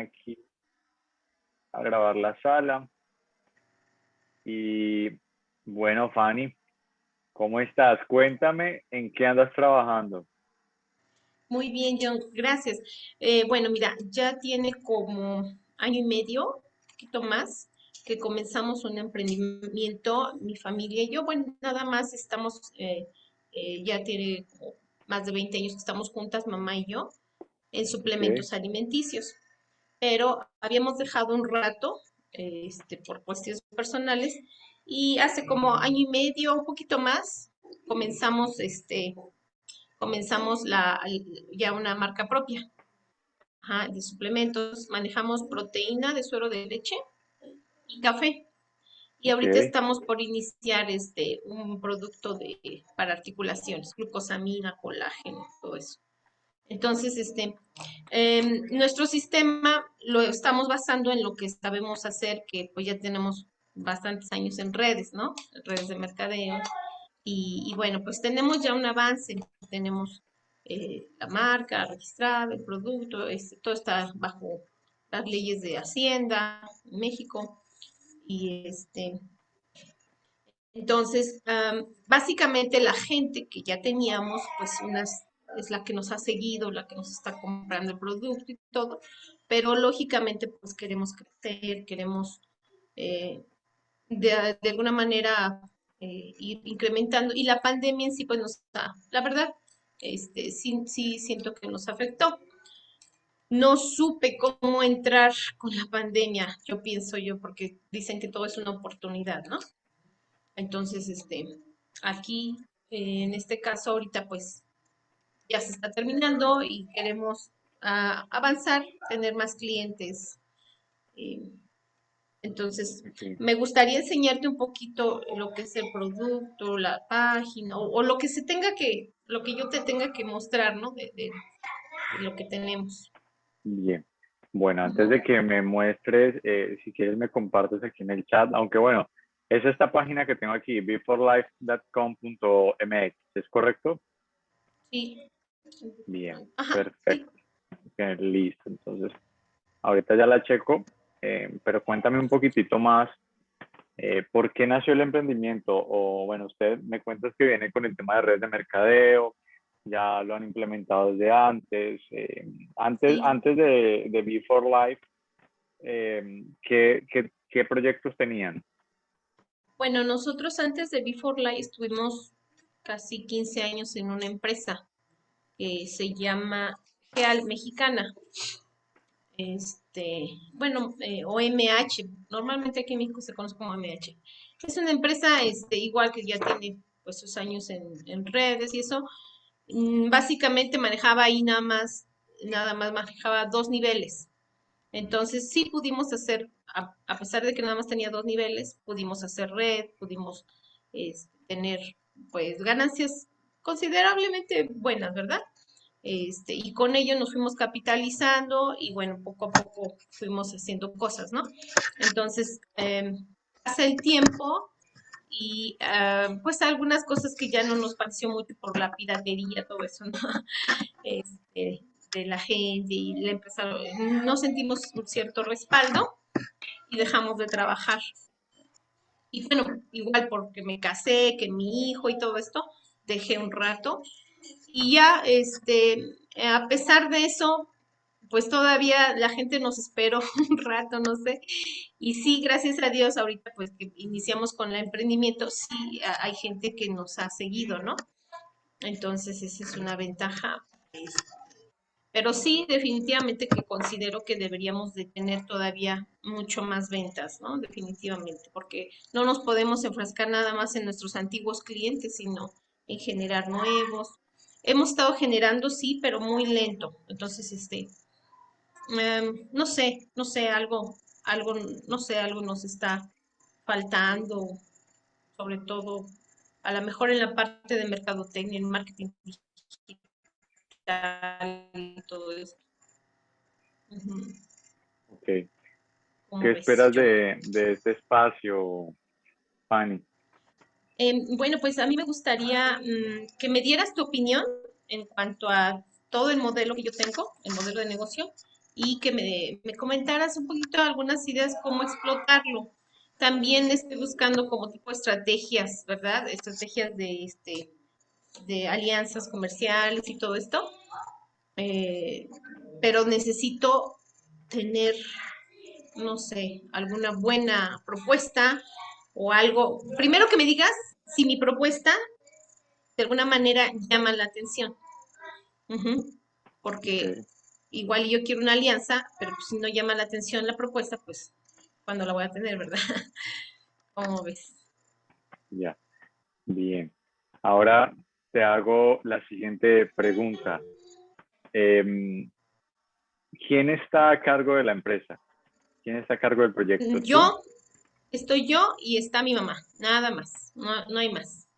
aquí a grabar la sala. Y bueno, Fanny, ¿cómo estás? Cuéntame en qué andas trabajando. Muy bien, John, gracias. Eh, bueno, mira, ya tiene como año y medio, un poquito más, que comenzamos un emprendimiento, mi familia y yo, bueno, nada más estamos, eh, eh, ya tiene más de 20 años que estamos juntas, mamá y yo, en suplementos alimenticios. Pero habíamos dejado un rato, este, por cuestiones personales, y hace como año y medio, un poquito más, comenzamos, este, comenzamos la, ya una marca propia de suplementos. Manejamos proteína de suero de leche y café. Y ahorita estamos por iniciar este un producto de, para articulaciones, glucosamina, colágeno, todo eso. Entonces, este, em, nuestro sistema lo estamos basando en lo que sabemos hacer, que pues ya tenemos bastantes años en redes, ¿no? Redes de mercadeo. Y, bueno, pues tenemos ya un avance, tenemos eh, la marca registrada, el producto, este, todo está bajo las leyes de Hacienda, México. Y este, entonces, básicamente la gente que ya teníamos, pues unas es la que nos ha seguido, la que nos está comprando el producto y todo, pero lógicamente pues queremos crecer, queremos eh, de, alguna manera eh, ir incrementando y la pandemia en sí pues nos está, la verdad, este, sí, sí siento que nos afectó. No supe cómo entrar con la pandemia, yo pienso yo, porque dicen que todo es una oportunidad, ¿no? Entonces, este, aquí, en este caso, ahorita pues ya se está terminando y queremos ah, avanzar, tener más clientes. entonces, me gustaría enseñarte un poquito lo que es el producto, la página, o, lo que se tenga que, lo que yo te tenga que mostrar, ¿no? De, lo que tenemos. Bien. Bueno, antes de que me muestres, eh, si quieres me compartes aquí en el chat, aunque bueno, es esta página que tengo aquí, beforelife.com.mx, ¿es correcto? Sí. Bien, perfecto. listo, entonces ahorita ya la checo, eh, pero cuéntame un poquitito más, eh, ¿por qué nació el emprendimiento? O bueno, usted me cuentas que viene con el tema de redes de mercadeo, ya lo han implementado desde antes, eh, antes, antes de, de Before Life, ¿qué, qué, qué proyectos tenían? Bueno, nosotros antes de Before Life estuvimos casi 15 años en una empresa que se llama Geal Mexicana. Este, bueno, eh, OMH, normalmente aquí en México se conoce como OMH. Es una empresa este, igual que ya tiene pues sus años en, redes y eso. Mm, básicamente manejaba ahí nada más, nada más manejaba dos niveles. Entonces sí pudimos hacer, a, pesar de que nada más tenía dos niveles, pudimos hacer red, pudimos este, tener pues ganancias considerablemente buenas, ¿verdad? Este, y con ello nos fuimos capitalizando y bueno, poco a poco fuimos haciendo cosas, ¿no? Entonces, eh, pasa el tiempo y ah, pues algunas cosas que ya no nos pareció mucho por la piratería, todo eso, ¿no? Este, de la gente y le empezaron, no sentimos un cierto respaldo y dejamos de trabajar. Y bueno, igual porque me casé, que mi hijo y todo esto, dejé un rato. Y ya, este, a pesar de eso, pues todavía la gente nos esperó un rato, no sé. Y sí, gracias a Dios, ahorita pues que iniciamos con el emprendimiento, sí hay gente que nos ha seguido, ¿no? Entonces, esa es una ventaja. Pero sí, definitivamente que considero que deberíamos de tener todavía mucho más ventas, ¿no? Definitivamente, porque no nos podemos enfrascar nada más en nuestros antiguos clientes, sino en generar nuevos. Hemos estado generando, sí, pero muy lento. Entonces, este, em, no sé, no sé, algo, algo, no sé, algo nos está faltando, sobre todo, a lo mejor en la parte de mercadotecnia, en marketing digital y todo eso. Ok. ¿Qué esperas de, de, este espacio, Fanny? Em, bueno, pues a mí me gustaría mm, que me dieras tu opinión en cuanto a todo el modelo que yo tengo, el modelo de negocio, y que me, me comentaras un poquito algunas ideas cómo explotarlo. También estoy buscando como tipo estrategias, ¿verdad? Estrategias de, este, de alianzas comerciales y todo esto. Eh, pero necesito tener, no sé, alguna buena propuesta o algo. Primero que me digas si mi propuesta de alguna manera llama la atención. Porque igual yo quiero una alianza, pero si no llama la atención la propuesta, pues cuando la voy a tener, ¿verdad? ¿Cómo ves? Ya, bien. Ahora te hago la siguiente pregunta. Em, ¿Quién está a cargo de la empresa? ¿Quién está a cargo del proyecto? Yo, estoy yo y está mi mamá, nada más, no, no hay más.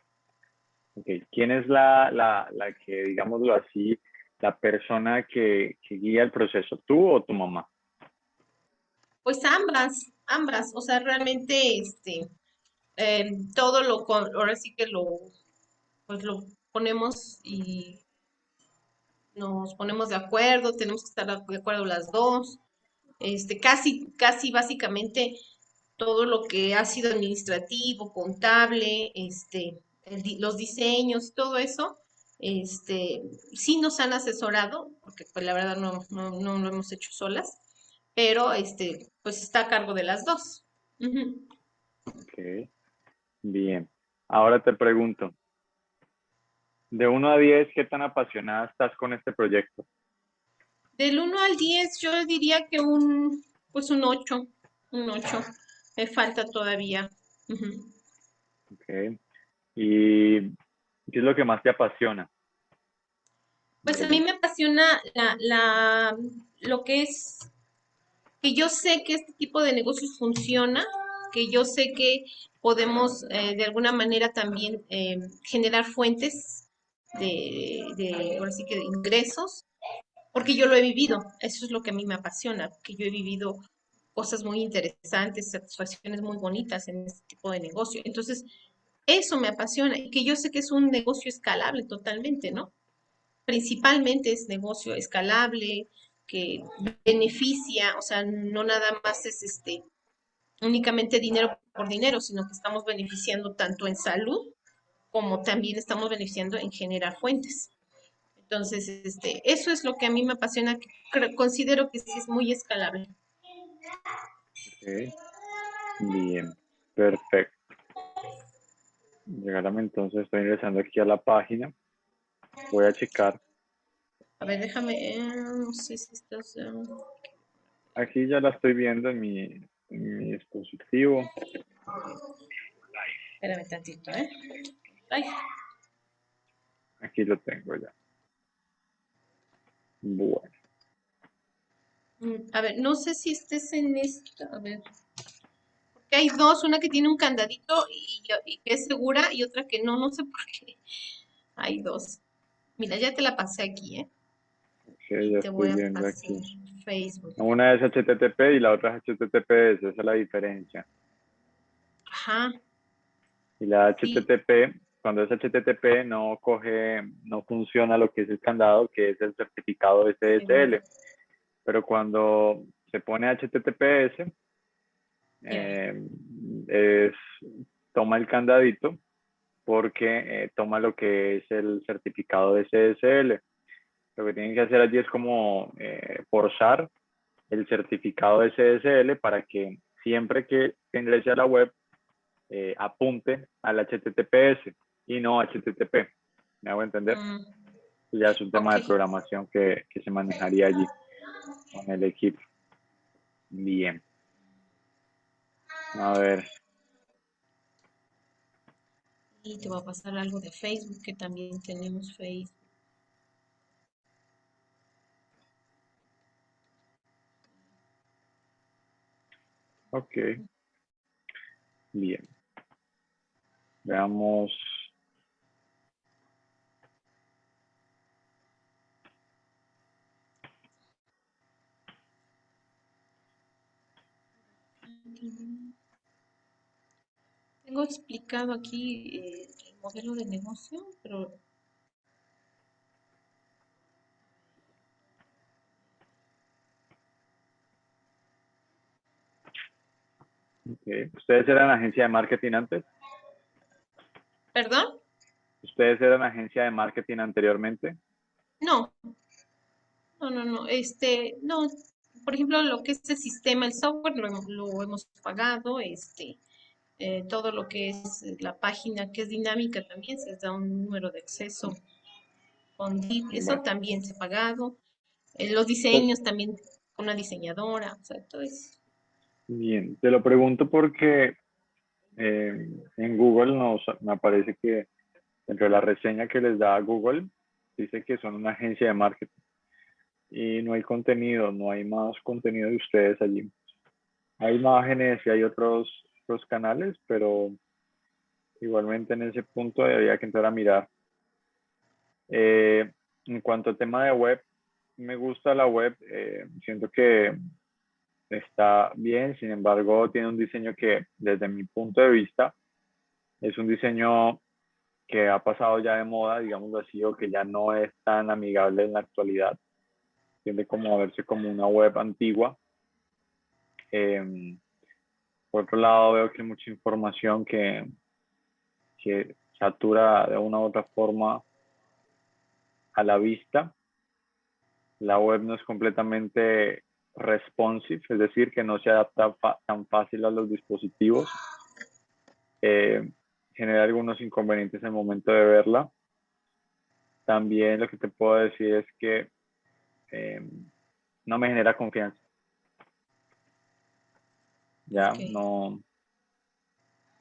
Okay. ¿Quién es la, la, la, que, digámoslo así, la persona que, que, guía el proceso, tú o tu mamá? Pues ambas, ambas, o sea, realmente, este, eh, todo lo, ahora sí que lo, pues lo ponemos y nos ponemos de acuerdo, tenemos que estar de acuerdo las dos, este, casi, casi básicamente todo lo que ha sido administrativo, contable, este, los diseños, todo eso, este, sí nos han asesorado, porque pues la verdad no, no, lo hemos hecho solas, pero este, pues está a cargo de las dos. Ok, bien. Ahora te pregunto, de 1 a 10, ¿qué tan apasionada estás con este proyecto? Del 1 al 10, yo diría que un, pues un 8, un 8. Me falta todavía. Ok. ¿Y qué es lo que más te apasiona? Pues a mí me apasiona la, la, lo que es que yo sé que este tipo de negocios funciona, que yo sé que podemos eh, de alguna manera también eh, generar fuentes de, de, ahora sí que de ingresos, porque yo lo he vivido, eso es lo que a mí me apasiona, que yo he vivido cosas muy interesantes, satisfacciones muy bonitas en este tipo de negocio. Entonces, eso me apasiona y que yo sé que es un negocio escalable totalmente, ¿no? Principalmente es negocio escalable, que beneficia, o sea, no nada más es este únicamente dinero por dinero, sino que estamos beneficiando tanto en salud como también estamos beneficiando en generar fuentes. Entonces, este, eso es lo que a mí me apasiona, que considero que sí es muy escalable. Bien, perfecto. Regálame entonces, estoy ingresando aquí a la página. Voy a checar. A ver, déjame, eh, no sé si estás... Eh. Aquí ya la estoy viendo en mi, en mi dispositivo. Espérame tantito, ¿eh? Aquí lo tengo ya. Bueno. Mm, a ver, no sé si estés en esta, a ver hay dos, una que tiene un candadito y, que es segura y otra que no, no sé por qué. Hay dos. Mira, ya te la pasé aquí, ¿eh? Sí, ya te voy viendo aquí. Facebook. Una es HTTP y la otra es HTTPS, esa es la diferencia. Ajá. Y la HTTP, cuando es HTTP, no coge, no funciona lo que es el candado, que es el certificado SSL. Pero cuando se pone HTTPS, eh, es, toma el candadito porque eh, toma lo que es el certificado de SSL. Lo que tienen que hacer allí es como eh, forzar el certificado de SSL para que siempre que ingrese a la web eh, apunte al HTTPS y no HTTP. ¿Me hago entender? Mm. Ya es un tema de programación que, que se manejaría allí con el equipo. Bien. A ver. Y te va a pasar algo de Facebook, que también tenemos Facebook. Ok. Bien. Veamos. Tengo explicado aquí eh, el modelo de negocio, pero Okay. ¿Ustedes eran agencia de marketing antes? ¿Perdón? ¿Ustedes eran agencia de marketing anteriormente? No. No, no, no. Este, no, por ejemplo, lo que es el sistema, el software, lo, lo hemos pagado. Este, eh, todo lo que es la página que es dinámica también se da un número de acceso con eso también se ha pagado. Eh, los diseños también con una diseñadora, o sea, todo eso. Bien, te lo pregunto porque eh, en Google nos, me aparece que entre la reseña que les da Google dice que son una agencia de marketing y no hay contenido, no hay más contenido de ustedes allí. Hay imágenes y hay otros los canales, pero igualmente en ese punto había que entrar a mirar. Eh, en cuanto al tema de web, me gusta la web, eh, siento que está bien, sin embargo tiene un diseño que desde mi punto de vista es un diseño que ha pasado ya de moda, digamos así, o que ya no es tan amigable en la actualidad. Tiende como a verse como una web antigua. Em, por otro lado, veo que hay mucha información que, que satura de una u otra forma a la vista. La web no es completamente responsive, es decir, que no se adapta tan fácil a los dispositivos. Eh, genera algunos inconvenientes en momento de verla. También lo que te puedo decir es que eh, no me genera confianza ya no,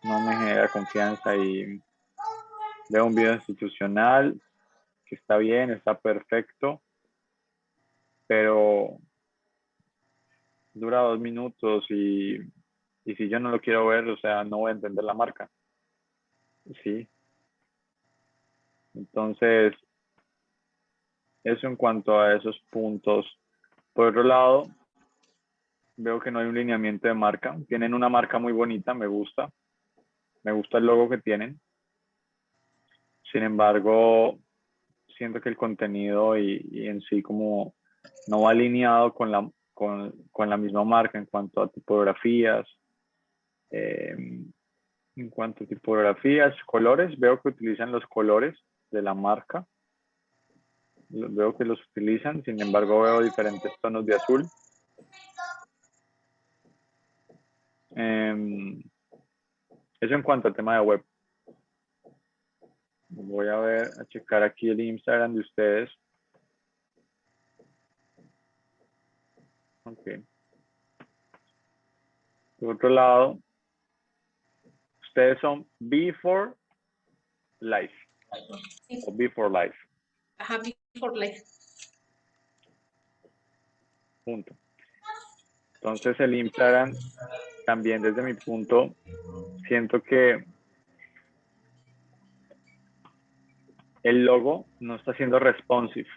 no me genera confianza y veo un video institucional que está bien, está perfecto, pero dura dos minutos y, y si yo no lo quiero ver, o sea, no voy a entender la marca. Sí. Entonces, eso en cuanto a esos puntos. Por otro lado, veo que no hay un lineamiento de marca. Tienen una marca muy bonita, me gusta. Me gusta el logo que tienen. Sin embargo, siento que el contenido y, en sí como no va alineado con la, con, la misma marca en cuanto a tipografías. Eh, en cuanto a tipografías, colores, veo que utilizan los colores de la marca. Veo que los utilizan, sin embargo veo diferentes tonos de azul. Eh, eso en cuanto al tema de web. Voy a ver, a checar aquí el Instagram de ustedes. Ok. Por otro lado, ustedes son before life. O before life. Ajá, before life. Punto. Entonces el Instagram también desde mi punto, siento que el logo no está siendo responsive.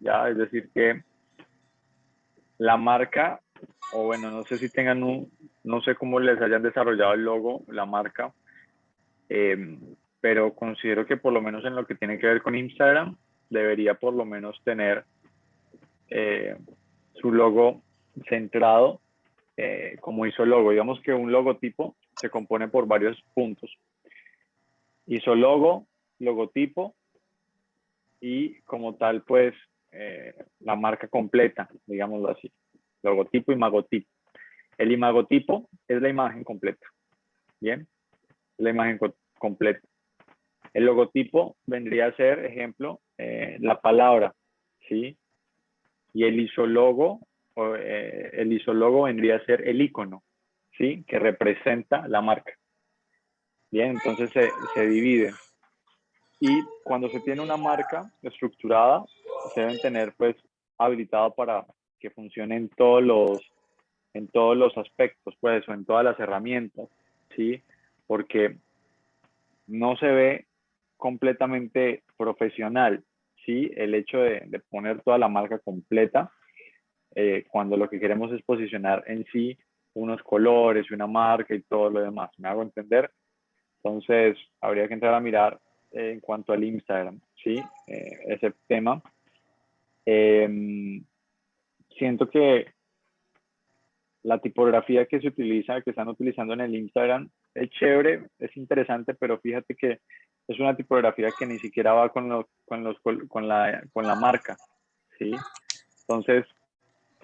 Ya, es decir que la marca, o bueno, no sé si tengan un, no sé cómo les hayan desarrollado el logo, la marca, em, pero considero que por lo menos en lo que tiene que ver con Instagram, debería por lo menos tener eh, su logo centrado eh, como hizo el logo. Digamos que un logotipo se compone por varios puntos. Hizo logo, logotipo y como tal, pues, eh, la marca completa, digámoslo así. Logotipo y magotipo. El imagotipo es la imagen completa. Bien, la imagen completa. El logotipo vendría a ser, ejemplo, eh, la palabra, ¿sí? Y el isólogo eh, el isólogo vendría a ser el icono, ¿sí? Que representa la marca. Bien, entonces se, se divide. Y cuando se tiene una marca estructurada, se deben tener pues habilitado para que funcione en todos los, en todos los aspectos, pues, o en todas las herramientas, ¿sí? Porque no se ve completamente profesional, ¿sí? El hecho de, de poner toda la marca completa eh, cuando lo que queremos es posicionar en sí unos colores una marca y todo lo demás. ¿Me hago entender? Entonces, habría que entrar a mirar eh, en cuanto al Instagram, ¿sí? Eh, ese tema. Em, siento que la tipografía que se utiliza, que están utilizando en el Instagram, es chévere, es interesante, pero fíjate que es una tipografía que ni siquiera va con, los, con, los, con, la, con la marca, ¿sí? Entonces,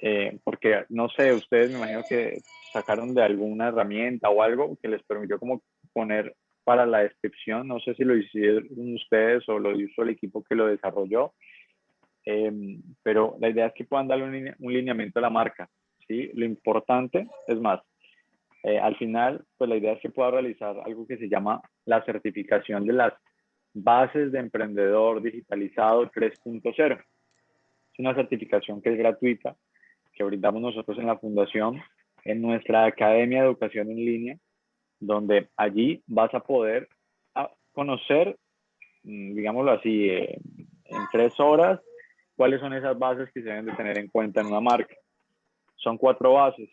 eh, porque no sé, ustedes me imagino que sacaron de alguna herramienta o algo que les permitió como poner para la descripción, no sé si lo hicieron ustedes o lo hizo el equipo que lo desarrolló, em, pero la idea es que puedan darle un, lineamiento a la marca, ¿sí? Lo importante, es más, eh, al final, pues la idea es que pueda realizar algo que se llama la certificación de las bases de emprendedor digitalizado 3.0. Es una certificación que es gratuita, que brindamos nosotros en la fundación, en nuestra Academia de Educación en Línea, donde allí vas a poder ah, conocer, mm, digámoslo así, eh, en tres horas, cuáles son esas bases que se deben de tener en cuenta en una marca. Son cuatro bases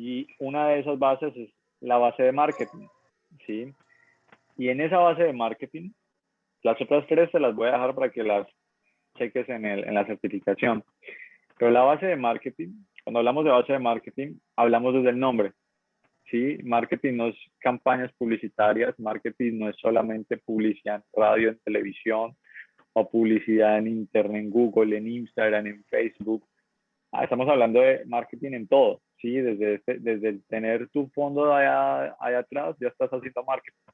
y una de esas bases es la base de marketing, ¿sí? Y en esa base de marketing, las otras tres te las voy a dejar para que las cheques en, el, en la certificación. Pero la base de marketing, cuando hablamos de base de marketing, hablamos desde el nombre. ¿sí? Marketing no es campañas publicitarias, marketing no es solamente publicidad en radio, en televisión, o publicidad en internet, en Google, en Instagram, en Facebook. Ah, estamos hablando de marketing en todo, ¿sí? Desde, desde tener tu fondo allá, allá atrás, ya estás haciendo marketing.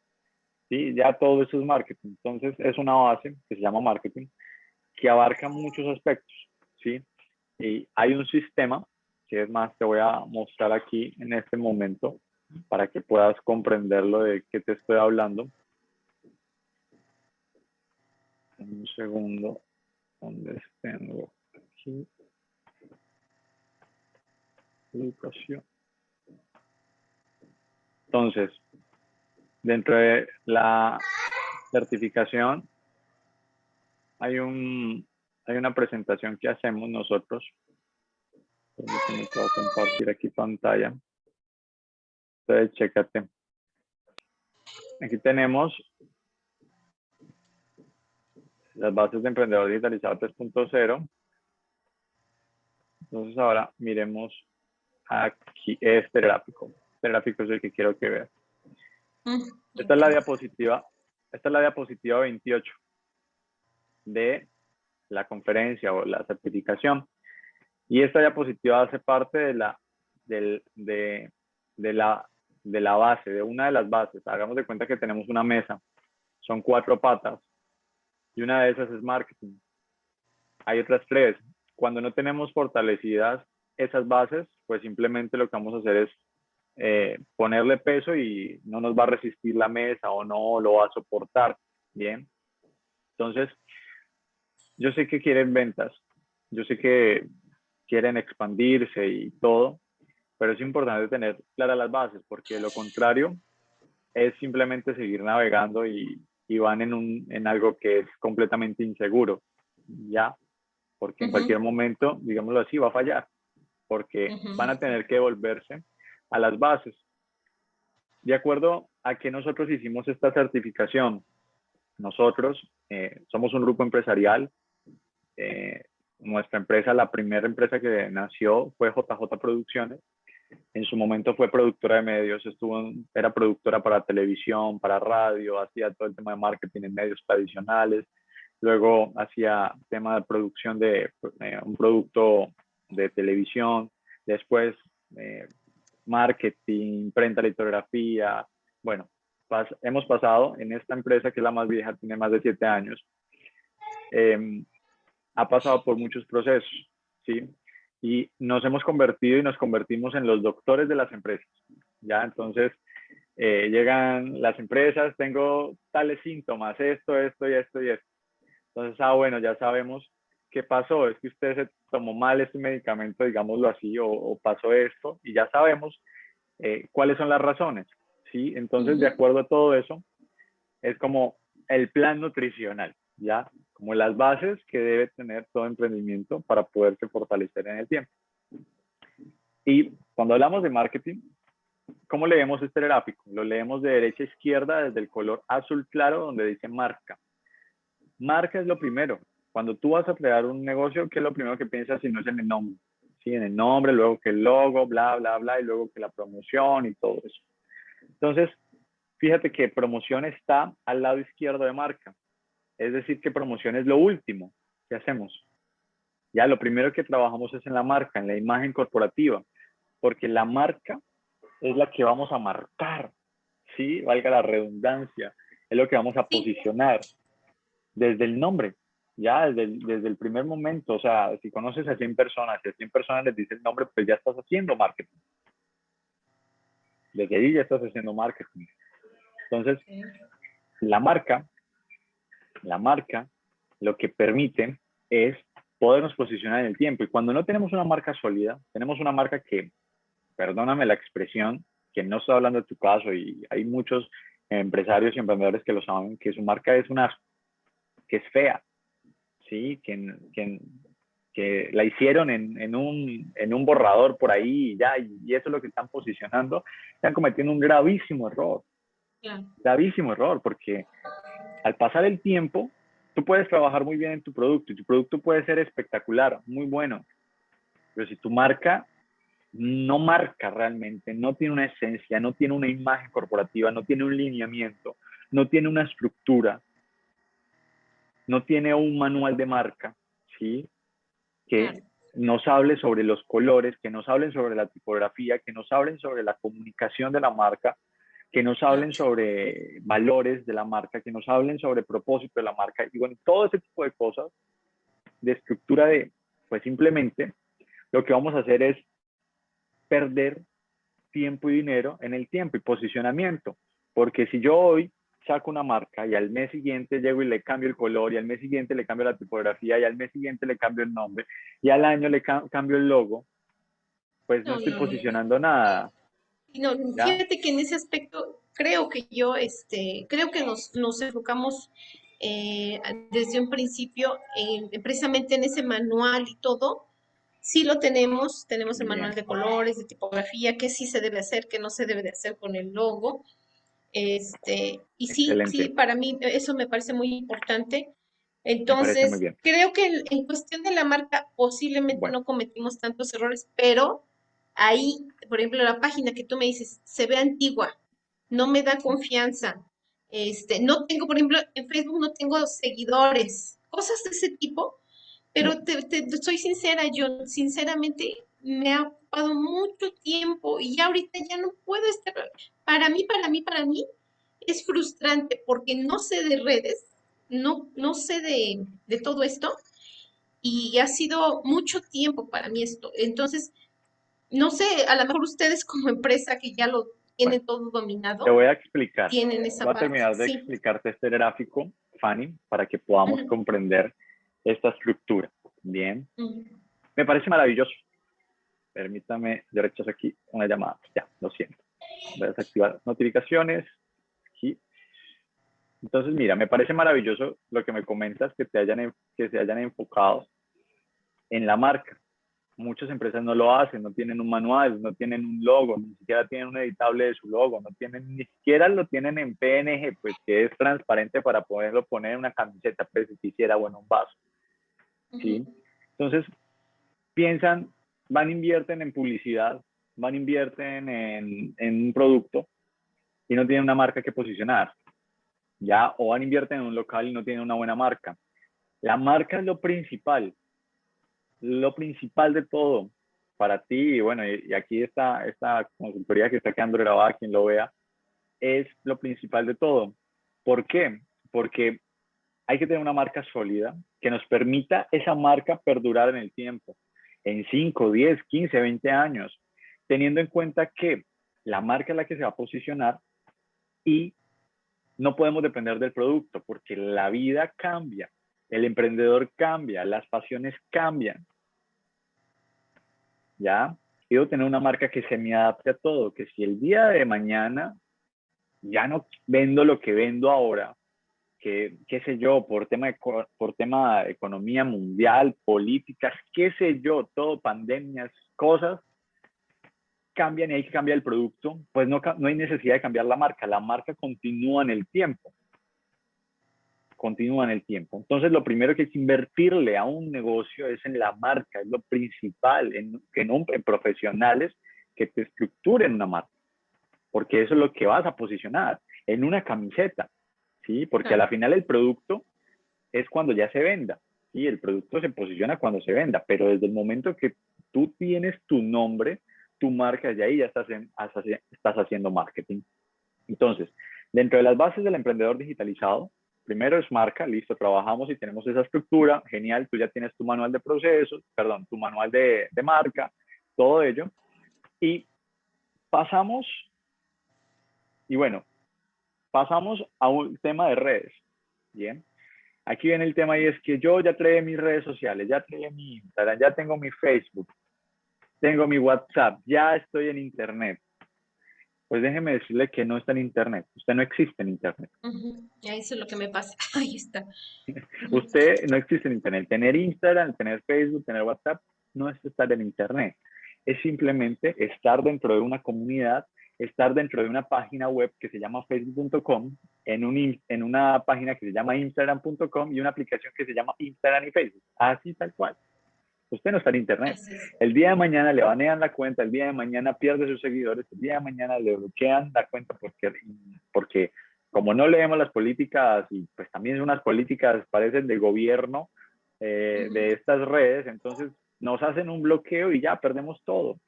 ¿sí? Ya todo eso es marketing. Entonces, es una base que se llama marketing, que abarca muchos aspectos, ¿sí? Y hay un sistema, que es más, te voy a mostrar aquí en este momento, para que puedas comprenderlo de qué te estoy hablando. Un segundo, ¿dónde tengo? Aquí. Educación. Entonces, dentro de la certificación hay un hay una presentación que hacemos nosotros. Permíteme, puedo compartir aquí pantalla. Entonces, chécate. Aquí tenemos las bases de emprendedor digitalizado 3.0. Entonces ahora miremos aquí este gráfico. Este gráfico es el que quiero que veas. Esta es la diapositiva, esta es la diapositiva 28 de la conferencia o la certificación. Y esta diapositiva hace parte de la, de, de, la de la base, de una de las bases. Hagamos de cuenta que tenemos una mesa. Son cuatro patas. Y una de esas es marketing. Hay otras tres. Cuando no tenemos fortalecidas esas bases, pues simplemente lo que vamos a hacer es eh, ponerle peso y no nos va a resistir la mesa o no lo va a soportar. Bien. Entonces, yo sé que quieren ventas. Yo sé que quieren expandirse y todo, pero es importante tener claras las bases, porque lo contrario es simplemente seguir navegando y, y van en, un, en algo que es completamente inseguro, ¿ya? Porque en cualquier momento, digámoslo así, va a fallar, porque van a tener que volverse a las bases. De acuerdo a que nosotros hicimos esta certificación, nosotros eh, somos un grupo empresarial, eh, nuestra empresa, la primera empresa que nació fue JJ Producciones, en su momento fue productora de medios, estuvo, era productora para televisión, para radio, hacía todo el tema de marketing en medios tradicionales, luego hacía tema de producción de eh, un producto de televisión, después eh, marketing, imprenta, litografía, bueno, hemos pasado en esta empresa que es la más vieja, tiene más de siete años, em, ha pasado por muchos procesos, ¿sí? y nos hemos convertido y nos convertimos en los doctores de las empresas. Ya, entonces eh, llegan las empresas, tengo tales síntomas, esto, esto y esto y esto. Entonces, ah, bueno, ya sabemos qué pasó, es que usted se tomó mal este medicamento, digámoslo así, o, pasó esto, y ya sabemos eh, cuáles son las razones, ¿sí? Entonces, de acuerdo a todo eso, es como el plan nutricional, ¿ya? como las bases que debe tener todo emprendimiento para poderse fortalecer en el tiempo. Y cuando hablamos de marketing, ¿cómo leemos este gráfico? Lo leemos de derecha a izquierda desde el color azul claro donde dice marca. Marca es lo primero. Cuando tú vas a crear un negocio, ¿qué es lo primero que piensas si no es en el nombre? ¿sí? En el nombre, luego que el logo, bla, bla, bla, y luego que la promoción y todo eso. Entonces, fíjate que promoción está al lado izquierdo de marca. Es decir, que promoción es lo último que hacemos. Ya lo primero que trabajamos es en la marca, en la imagen corporativa, porque la marca es la que vamos a marcar, ¿sí? Valga la redundancia, es lo que vamos a posicionar desde el nombre, ya desde el, desde el primer momento. O sea, si conoces a 100 personas, si a 100 personas les dices el nombre, pues ya estás haciendo marketing. Desde ahí ya estás haciendo marketing. Entonces, la marca, la marca lo que permite es podernos posicionar en el tiempo. Y cuando no tenemos una marca sólida, tenemos una marca que, perdóname la expresión, que no estoy hablando de tu caso y hay muchos empresarios y emprendedores que lo saben, que su marca es una, que es fea, ¿sí? Que, que, que la hicieron en, en, un, en un borrador por ahí y ya, y eso es lo que están posicionando, están cometiendo un gravísimo error. Gravísimo error, porque al pasar el tiempo, tú puedes trabajar muy bien en tu producto y tu producto puede ser espectacular, muy bueno, pero si tu marca no marca realmente, no tiene una esencia, no tiene una imagen corporativa, no tiene un lineamiento, no tiene una estructura, no tiene un manual de marca, ¿sí? Que nos hable sobre los colores, que nos hablen sobre la tipografía, que nos hablen sobre la comunicación de la marca, que nos hablen sobre valores de la marca, que nos hablen sobre propósito de la marca y bueno, todo ese tipo de cosas de estructura de, pues simplemente lo que vamos a hacer es perder tiempo y dinero en el tiempo y posicionamiento. Porque si yo hoy saco una marca y al mes siguiente llego y le cambio el color y al mes siguiente le cambio la tipografía y al mes siguiente le cambio el nombre y al año le cambio el logo, pues no, estoy posicionando nada. No, fíjate que en ese aspecto creo que yo, este, creo que nos, nos enfocamos eh, desde un principio en, precisamente en ese manual y todo. Sí lo tenemos, tenemos el manual de colores, de tipografía, qué sí se debe hacer, qué no se debe de hacer con el logo. Este, y sí, sí, para mí eso me parece muy importante. Entonces, creo que en, cuestión de la marca posiblemente no cometimos tantos errores, pero ahí, por ejemplo, la página que tú me dices, se ve antigua, no me da confianza. Este, no tengo, por ejemplo, en Facebook no tengo seguidores, cosas de ese tipo, pero te, soy sincera, yo sinceramente me ha ocupado mucho tiempo y ya ahorita ya no puedo estar, para mí, para mí, para mí, es frustrante porque no sé de redes, no, no sé de, de todo esto y ha sido mucho tiempo para mí esto. Entonces, no sé, a lo mejor ustedes como empresa que ya lo tienen todo dominado. Te voy a explicar. Tienen esa voy a terminar de explicarte este gráfico, Fanny, para que podamos comprender esta estructura. Bien. Me parece maravilloso. Permítame, yo rechazo aquí una llamada. Ya, lo siento. Voy a desactivar notificaciones. Aquí. Entonces, mira, me parece maravilloso lo que me comentas, que, te hayan, que se hayan enfocado en la marca muchas empresas no lo hacen, no tienen un manual, no tienen un logo, ni siquiera tienen un editable de su logo, no tienen, ni siquiera lo tienen en PNG, pues que es transparente para poderlo poner en una camiseta, pues si quisiera, bueno, un vaso. ¿sí? Entonces, piensan, van, invierten en publicidad, van, invierten en, en un producto y no tienen una marca que posicionar. Ya, o van, invierten en un local y no tienen una buena marca. La marca es lo principal, lo principal de todo para ti, y bueno, y, aquí está esta consultoría que está quedando grabada, quien lo vea, es lo principal de todo. ¿Por qué? Porque hay que tener una marca sólida que nos permita esa marca perdurar en el tiempo, en 5, 10, 15, 20 años, teniendo en cuenta que la marca es la que se va a posicionar y no podemos depender del producto porque la vida cambia, el emprendedor cambia, las pasiones cambian. ¿Ya? Quiero tener una marca que se me adapte a todo, que si el día de mañana ya no vendo lo que vendo ahora, que, qué sé yo, por tema, por tema de economía mundial, políticas, qué sé yo, todo, pandemias, cosas, cambian y hay que cambiar el producto, pues no, no hay necesidad de cambiar la marca, la marca continúa en el tiempo. continúa en el tiempo. Entonces, lo primero que hay que invertirle a un negocio es en la marca, es lo principal, en, en, en profesionales que te estructuren una marca, porque eso es lo que vas a posicionar en una camiseta, ¿sí? Porque a la final el producto es cuando ya se venda, ¿sí? El producto se posiciona cuando se venda, pero desde el momento que tú tienes tu nombre, tu marca, de ahí ya estás, estás haciendo marketing. Entonces, dentro de las bases del emprendedor digitalizado, primero es marca, listo, trabajamos y tenemos esa estructura, genial, tú ya tienes tu manual de procesos, perdón, tu manual de, de marca, todo ello. Y pasamos, y bueno, pasamos a un tema de redes, ¿bien? Aquí viene el tema y es que yo ya trae mis redes sociales, ya trae mi Instagram, ya tengo mi Facebook, tengo mi WhatsApp, ya estoy en Internet. Pues déjeme decirle que no está en Internet. Usted no existe en Internet. Eso es lo que me pasa. Ahí está. Usted no existe en Internet. Tener Instagram, tener Facebook, tener WhatsApp, no es estar en Internet. Es simplemente estar dentro de una comunidad, estar dentro de una página web que se llama facebook.com, en, un, en una página que se llama instagram.com y una aplicación que se llama Instagram y Facebook. Así tal cual. Usted no está en internet. El día de mañana le banean la cuenta, el día de mañana pierde sus seguidores, el día de mañana le bloquean la cuenta porque, porque como no leemos las políticas y pues también unas políticas parecen de gobierno eh, de estas redes, entonces nos hacen un bloqueo y ya perdemos todo.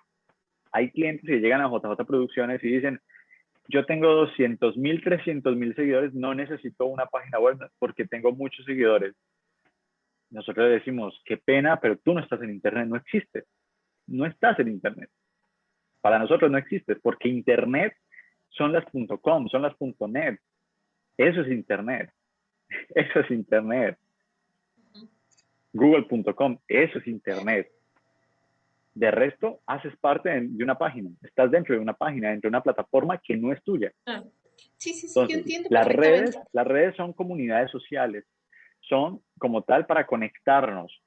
Hay clientes que llegan a JJ Producciones y dicen, yo tengo 200 mil, 300 mil seguidores, no necesito una página web porque tengo muchos seguidores nosotros decimos, qué pena, pero tú no estás en Internet, no existes. No estás en Internet. Para nosotros no existes, porque Internet son las .com, son las .net. Eso es Internet. Eso es Internet. Google.com, eso es Internet. De resto, haces parte de una página. Estás dentro de una página, dentro de una plataforma que no es tuya. Ah, sí, sí, sí, yo entiendo. Las redes, las redes son comunidades sociales son como tal para conectarnos,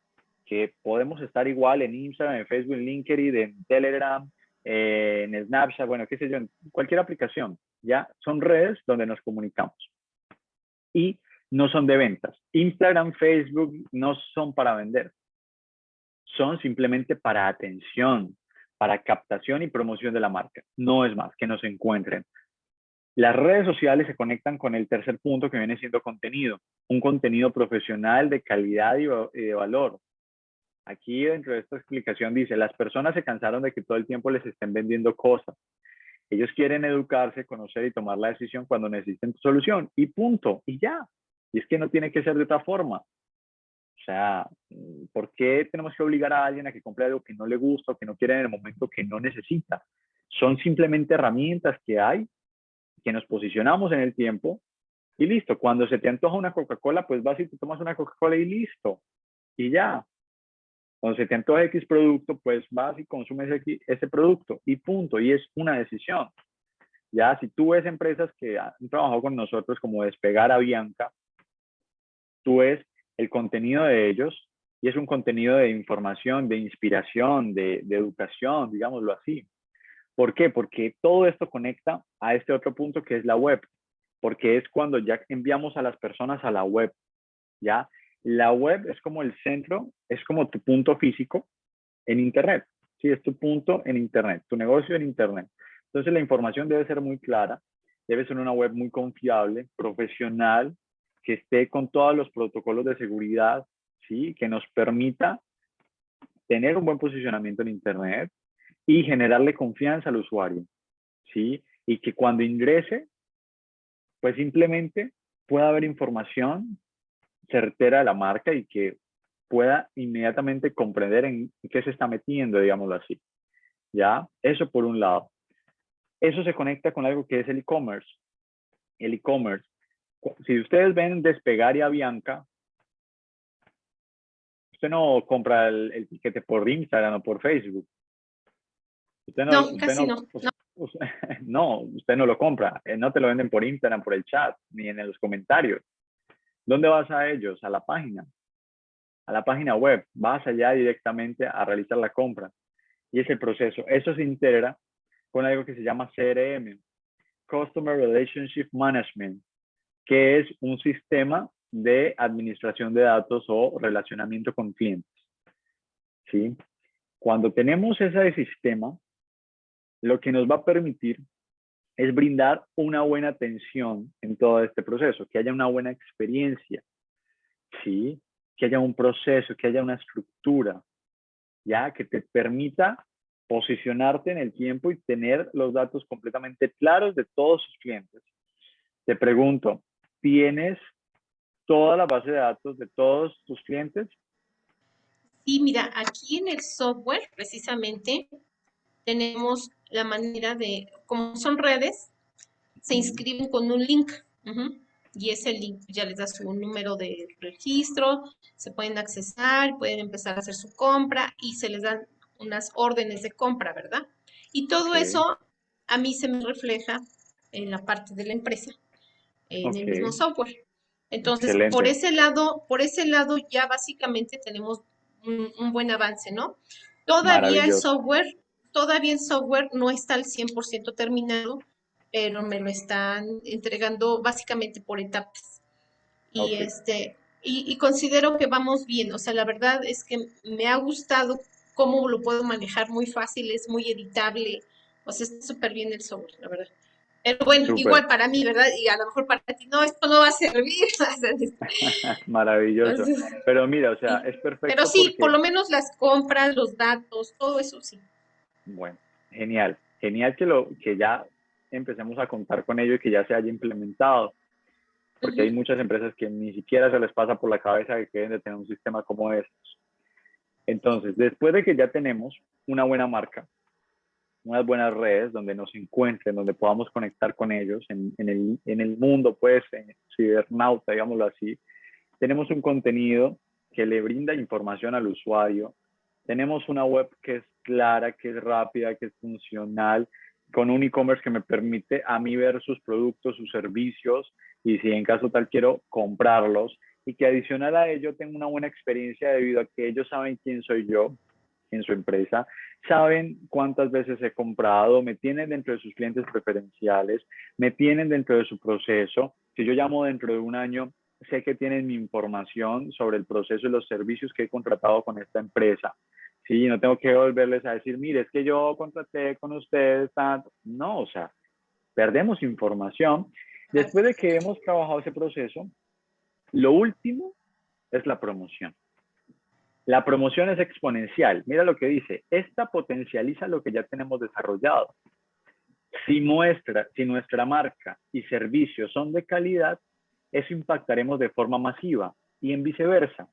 que podemos estar igual en Instagram, en Facebook, en LinkedIn, en Telegram, eh, en Snapchat, bueno, qué sé yo, en cualquier aplicación, ya son redes donde nos comunicamos. Y no son de ventas. Instagram, Facebook no son para vender. Son simplemente para atención, para captación y promoción de la marca. No es más, que nos encuentren. Las redes sociales se conectan con el tercer punto que viene siendo contenido, un contenido profesional de calidad y de valor. Aquí dentro de esta explicación dice, las personas se cansaron de que todo el tiempo les estén vendiendo cosas. Ellos quieren educarse, conocer y tomar la decisión cuando necesiten solución y punto, y ya. Y es que no tiene que ser de otra forma. O sea, ¿por qué tenemos que obligar a alguien a que compre algo que no le gusta o que no quiere en el momento que no necesita? Son simplemente herramientas que hay que nos posicionamos en el tiempo y listo. Cuando se te antoja una Coca-Cola, pues vas y te tomas una Coca-Cola y listo. Y ya. Cuando se te antoja X producto, pues vas y consumes ese producto y punto. Y es una decisión. Ya, si tú ves empresas que han trabajado con nosotros como Despegar a Bianca, tú ves el contenido de ellos y es un contenido de información, de inspiración, de, educación, digámoslo así. ¿Por qué? Porque todo esto conecta a este otro punto que es la web, porque es cuando ya enviamos a las personas a la web, ¿ya? La web es como el centro, es como tu punto físico en Internet, ¿sí? Es tu punto en Internet, tu negocio en Internet. Entonces la información debe ser muy clara, debe ser una web muy confiable, profesional, que esté con todos los protocolos de seguridad, ¿sí? Que nos permita tener un buen posicionamiento en Internet, y generarle confianza al usuario, ¿sí? Y que cuando ingrese, pues simplemente pueda haber información certera de la marca y que pueda inmediatamente comprender en qué se está metiendo, digámoslo así. ¿Ya? Eso por un lado. Eso se conecta con algo que es el e-commerce. El e-commerce. Si ustedes ven Despegar y Avianca, usted no compra el, el tiquete por Instagram o por Facebook. Usted no, no casi no, no. Usted, no lo compra. Eh, no te lo venden por Instagram, por el chat, ni en los comentarios. ¿Dónde vas a ellos? A la página. A la página web. Vas allá directamente a realizar la compra. Y ese proceso. Eso se integra con algo que se llama CRM. Customer Relationship Management, que es un sistema de administración de datos o relacionamiento con clientes. ¿Sí? Cuando tenemos ese sistema, lo que nos va a permitir es brindar una buena atención en todo este proceso, que haya una buena experiencia, ¿sí? que haya un proceso, que haya una estructura, ya que te permita posicionarte en el tiempo y tener los datos completamente claros de todos sus clientes. Te pregunto, ¿tienes toda la base de datos de todos tus clientes? Sí, mira, aquí en el software precisamente tenemos la manera de, como son redes, se inscriben con un link. Y ese link ya les da su número de registro, se pueden accesar, pueden empezar a hacer su compra y se les dan unas órdenes de compra, ¿verdad? Y todo eso a mí se me refleja en la parte de la empresa, en el mismo software. Entonces, por ese lado, por ese lado ya básicamente tenemos un, buen avance, ¿no? Todavía el software, todavía el software no está al 100% terminado, pero me lo están entregando básicamente por etapas. Y este, y, y, considero que vamos bien. O sea, la verdad es que me ha gustado cómo lo puedo manejar muy fácil, es muy editable, o sea, está súper bien el software, la verdad. Pero bueno, igual para mí, ¿verdad? Y a lo mejor para ti, no, esto no va a servir. Maravilloso. pero mira, o sea, es perfecto. Pero sí, por lo menos las compras, los datos, todo eso sí. Bueno, genial. Genial que, lo, que ya empecemos a contar con ello y que ya se haya implementado. Porque hay muchas empresas que ni siquiera se les pasa por la cabeza que quieren de tener un sistema como estos. Entonces, después de que ya tenemos una buena marca, unas buenas redes donde nos encuentren, donde podamos conectar con ellos en, el, en el mundo, pues, en cibernauta, digámoslo así, tenemos un contenido que le brinda información al usuario, tenemos una web que es clara, que es rápida, que es funcional, con un e-commerce que me permite a mí ver sus productos, sus servicios y si en caso tal quiero comprarlos y que adicional a ello tengo una buena experiencia debido a que ellos saben quién soy yo en su empresa, saben cuántas veces he comprado, me tienen dentro de sus clientes preferenciales, me tienen dentro de su proceso. Si yo llamo dentro de un año, sé que tienen mi información sobre el proceso y los servicios que he contratado con esta empresa. Sí, no tengo que volverles a decir, mire, es que yo contraté con ustedes. No, o sea, perdemos información. Después de que hemos trabajado ese proceso, lo último es la promoción. La promoción es exponencial. Mira lo que dice. Esta potencializa lo que ya tenemos desarrollado. Si, muestra, si nuestra marca y servicios son de calidad, eso impactaremos de forma masiva y en viceversa.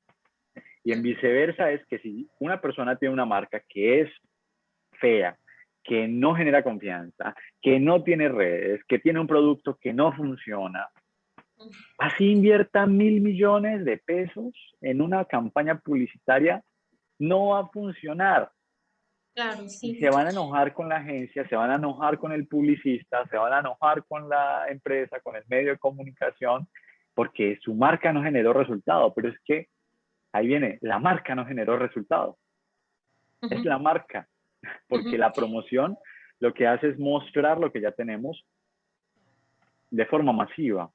Y en viceversa es que si una persona tiene una marca que es fea, que no genera confianza, que no tiene redes, que tiene un producto que no funciona, así invierta mil millones de pesos en una campaña publicitaria, no va a funcionar. Claro, sí. se van a enojar con la agencia, se van a enojar con el publicista, se van a enojar con la empresa, con el medio de comunicación, porque su marca no generó resultado. Pero es que ahí viene, la marca no generó resultado. Es la marca, porque la promoción lo que hace es mostrar lo que ya tenemos de forma masiva.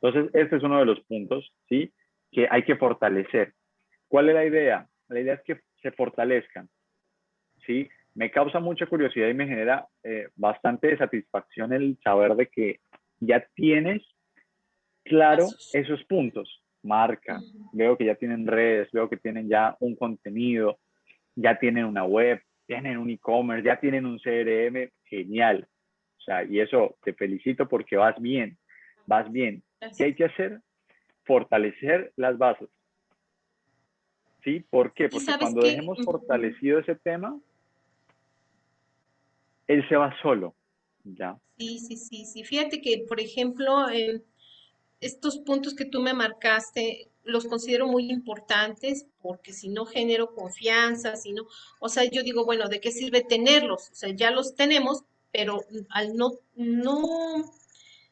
Entonces, este es uno de los puntos, ¿sí? Que hay que fortalecer. ¿Cuál es la idea? La idea es que se fortalezcan, ¿sí? Me causa mucha curiosidad y me genera eh, bastante satisfacción el saber de que ya tienes claro esos puntos. Marca, veo que ya tienen redes, veo que tienen ya un contenido, ya tienen una web, tienen un e-commerce, ya tienen un CRM, genial. O sea, y eso te felicito porque vas bien, vas bien. ¿Qué hay que hacer? Fortalecer las bases. ¿Sí? ¿Por qué? Porque cuando dejemos fortalecido ese tema, él se va solo. ¿Ya? Sí, sí, sí, sí. Fíjate que, por ejemplo, estos puntos que tú me marcaste, los considero muy importantes porque si no genero confianza, si no, o sea, yo digo, bueno, ¿de qué sirve tenerlos? O sea, ya los tenemos, pero al no, no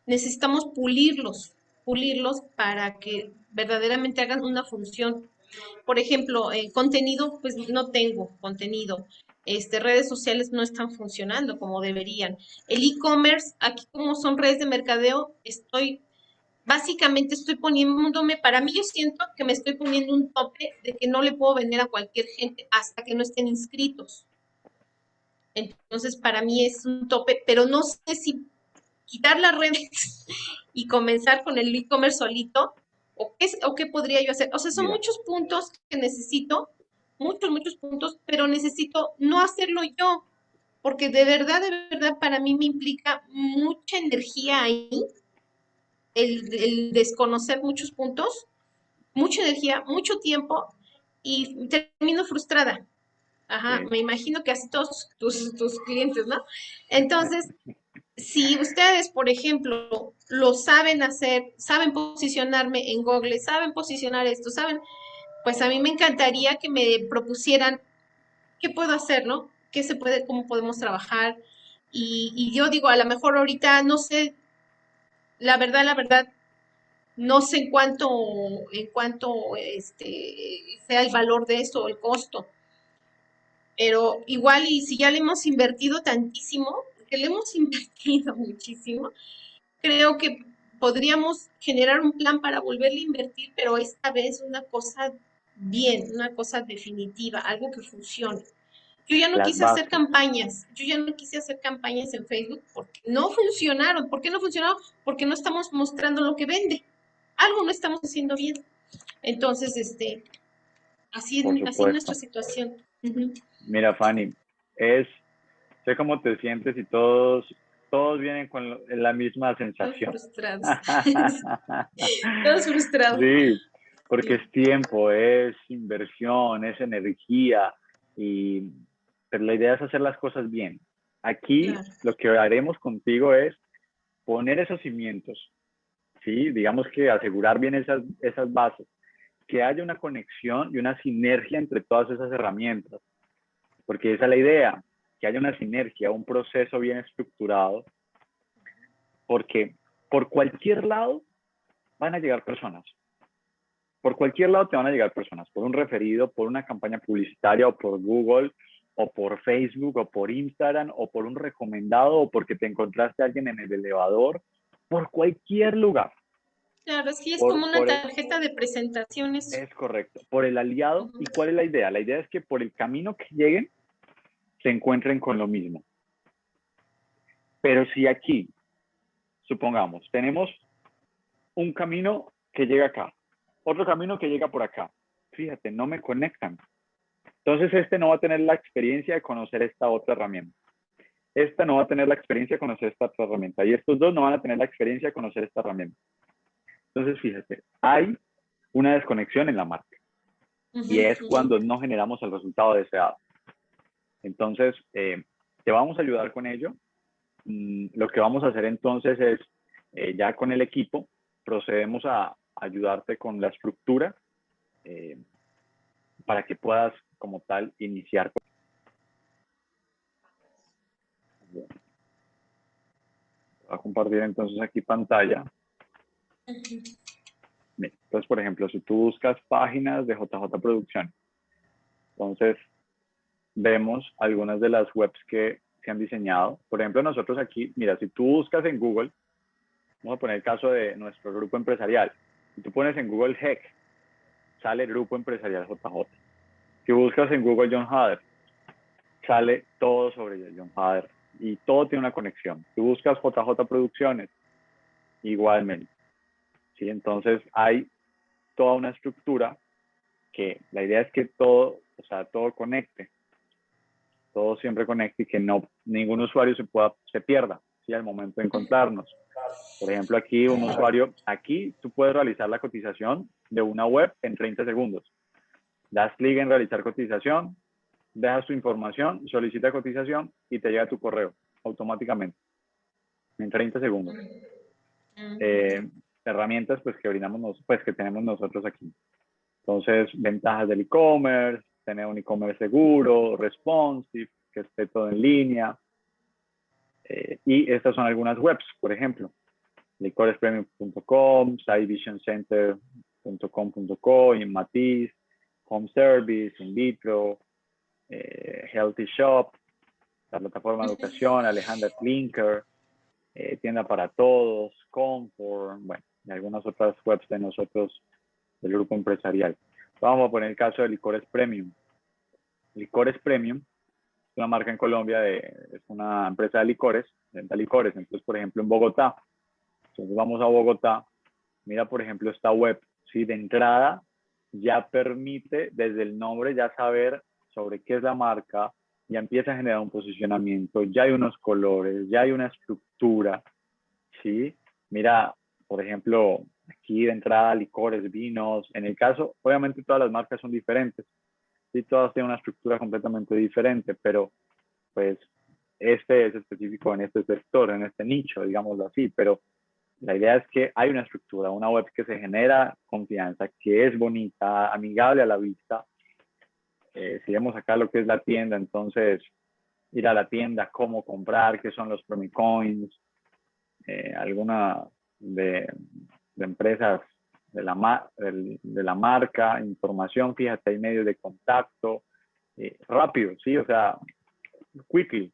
necesitamos pulirlos, pulirlos para que verdaderamente hagan una función. Por ejemplo, eh, contenido, pues no tengo contenido. Este, redes sociales no están funcionando como deberían. El e-commerce, aquí como son redes de mercadeo, estoy básicamente estoy poniéndome, para mí yo siento que me estoy poniendo un tope de que no le puedo vender a cualquier gente hasta que no estén inscritos. Entonces, para mí es un tope, pero no sé si quitar las redes y comenzar con el e-commerce solito o qué, o qué podría yo hacer. O sea, son muchos puntos que necesito, muchos, muchos puntos, pero necesito no hacerlo yo, porque de verdad, de verdad, para mí me implica mucha energía ahí el, desconocer muchos puntos, mucha energía, mucho tiempo y termino frustrada. Ajá, me imagino que así todos tus, tus clientes, ¿no? Entonces, si ustedes, por ejemplo, lo saben hacer, saben posicionarme en Google, saben posicionar esto, saben, pues a mí me encantaría que me propusieran qué puedo hacer, ¿no? ¿Qué se puede, cómo podemos trabajar? Y, y yo digo, a lo mejor ahorita no sé la verdad, la verdad, no sé en cuánto, en cuánto este, sea el valor de esto, el costo. Pero igual, y si ya le hemos invertido tantísimo, que le hemos invertido muchísimo, creo que podríamos generar un plan para volverle a invertir, pero esta vez una cosa bien, una cosa definitiva, algo que funcione. Yo ya no quise hacer campañas, yo ya no quise hacer campañas en Facebook porque no funcionaron. ¿Por qué no funcionaron? Porque no estamos mostrando lo que vende. Algo no estamos haciendo bien. Entonces, este, así, así es nuestra situación. Mira, Fanny, es, sé cómo te sientes y todos, todos vienen con la misma sensación. Todos frustrados. todos frustrados. Sí, porque es tiempo, es inversión, es energía y pero la idea es hacer las cosas bien. Aquí lo que haremos contigo es poner esos cimientos, ¿sí? Digamos que asegurar bien esas, esas bases, que haya una conexión y una sinergia entre todas esas herramientas, porque esa es la idea, que haya una sinergia, un proceso bien estructurado, porque por cualquier lado van a llegar personas. Por cualquier lado te van a llegar personas, por un referido, por una campaña publicitaria o por Google o por Facebook o por Instagram o por un recomendado o porque te encontraste a alguien en el elevador, por cualquier lugar. Claro, sí, es como una tarjeta de presentaciones. Es correcto, por el aliado. ¿Y cuál es la idea? La idea es que por el camino que lleguen, se encuentren con lo mismo. Pero si aquí, supongamos, tenemos un camino que llega acá, otro camino que llega por acá, fíjate, no me conectan. Entonces, este no va a tener la experiencia de conocer esta otra herramienta. Esta no va a tener la experiencia de conocer esta otra herramienta. Y estos dos no van a tener la experiencia de conocer esta herramienta. Entonces, fíjate, hay una desconexión en la marca. y es cuando no generamos el resultado deseado. Entonces, eh, te vamos a ayudar con ello. Mm, lo que vamos a hacer entonces es, eh, ya con el equipo, procedemos a ayudarte con la estructura eh, para que puedas como tal iniciar. Voy a compartir entonces aquí pantalla. Entonces, por ejemplo, si tú buscas páginas de JJ Producción, entonces vemos algunas de las webs que se han diseñado. Por ejemplo, nosotros aquí, mira, si tú buscas en Google, vamos a poner el caso de nuestro grupo empresarial. Si tú pones en Google HEC, sale Grupo Empresarial JJ. Si buscas en Google John Hader, sale todo sobre John Hader y todo tiene una conexión. Si buscas JJ Producciones, igualmente. ¿Sí? Entonces hay toda una estructura que la idea es que todo, o sea, todo conecte, todo siempre conecte y que no ningún usuario se pueda se pierda ¿sí? al momento de encontrarnos. Por ejemplo, aquí un usuario, aquí tú puedes realizar la cotización de una web en 30 segundos das clic en realizar cotización, dejas tu información, solicita cotización y te llega tu correo automáticamente en 30 segundos. Eh, herramientas pues que brindamos, pues que tenemos nosotros aquí. Entonces, ventajas del e-commerce, tener un e-commerce seguro, responsive, que esté todo en línea. Eh, y estas son algunas webs, por ejemplo, licorespremium.com, sidevisioncenter.com.co, Matiz, Home Service, In Vitro, eh, Healthy Shop, la plataforma de educación, Alejandra Klinker, eh, Tienda para Todos, Comfort, bueno, y algunas otras webs de nosotros del grupo empresarial. Vamos a poner el caso de Licores Premium. Licores Premium es una marca en Colombia, de, es una empresa de licores, venta licores. Entonces, por ejemplo, en Bogotá, entonces vamos a Bogotá, mira, por ejemplo, esta web, ¿sí? De entrada, ya permite desde el nombre ya saber sobre qué es la marca, ya empieza a generar un posicionamiento, ya hay unos colores, ya hay una estructura, ¿sí? Mira, por ejemplo, aquí de entrada licores, vinos, en el caso, obviamente todas las marcas son diferentes, sí, todas tienen una estructura completamente diferente, pero pues este es específico en este sector, en este nicho, digámoslo así, pero la idea es que hay una estructura, una web que se genera confianza, que es bonita, amigable a la vista. Eh, si vemos acá lo que es la tienda, entonces ir a la tienda, cómo comprar, qué son los Promicoins, eh, alguna de, empresas de la, de, la marca, información, fíjate, hay medios de contacto, eh, rápido, ¿sí? O sea, quickly,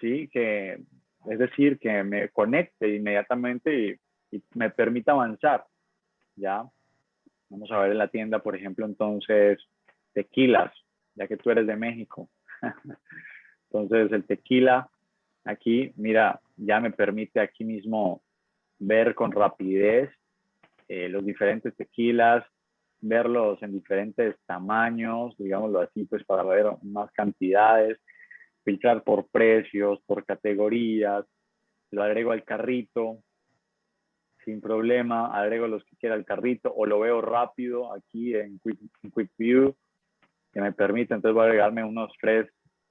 ¿sí? Que es decir, que me conecte inmediatamente y, me permita avanzar, ¿ya? Vamos a ver en la tienda, por ejemplo, entonces, tequilas, ya que tú eres de México. entonces, el tequila, aquí, mira, ya me permite aquí mismo ver con rapidez eh, los diferentes tequilas, verlos en diferentes tamaños, digámoslo así, pues para ver más cantidades, filtrar por precios, por categorías, lo agrego al carrito sin problema, agrego los que quiera al carrito o lo veo rápido aquí en Quick, View que me permite, entonces voy a agregarme unos tres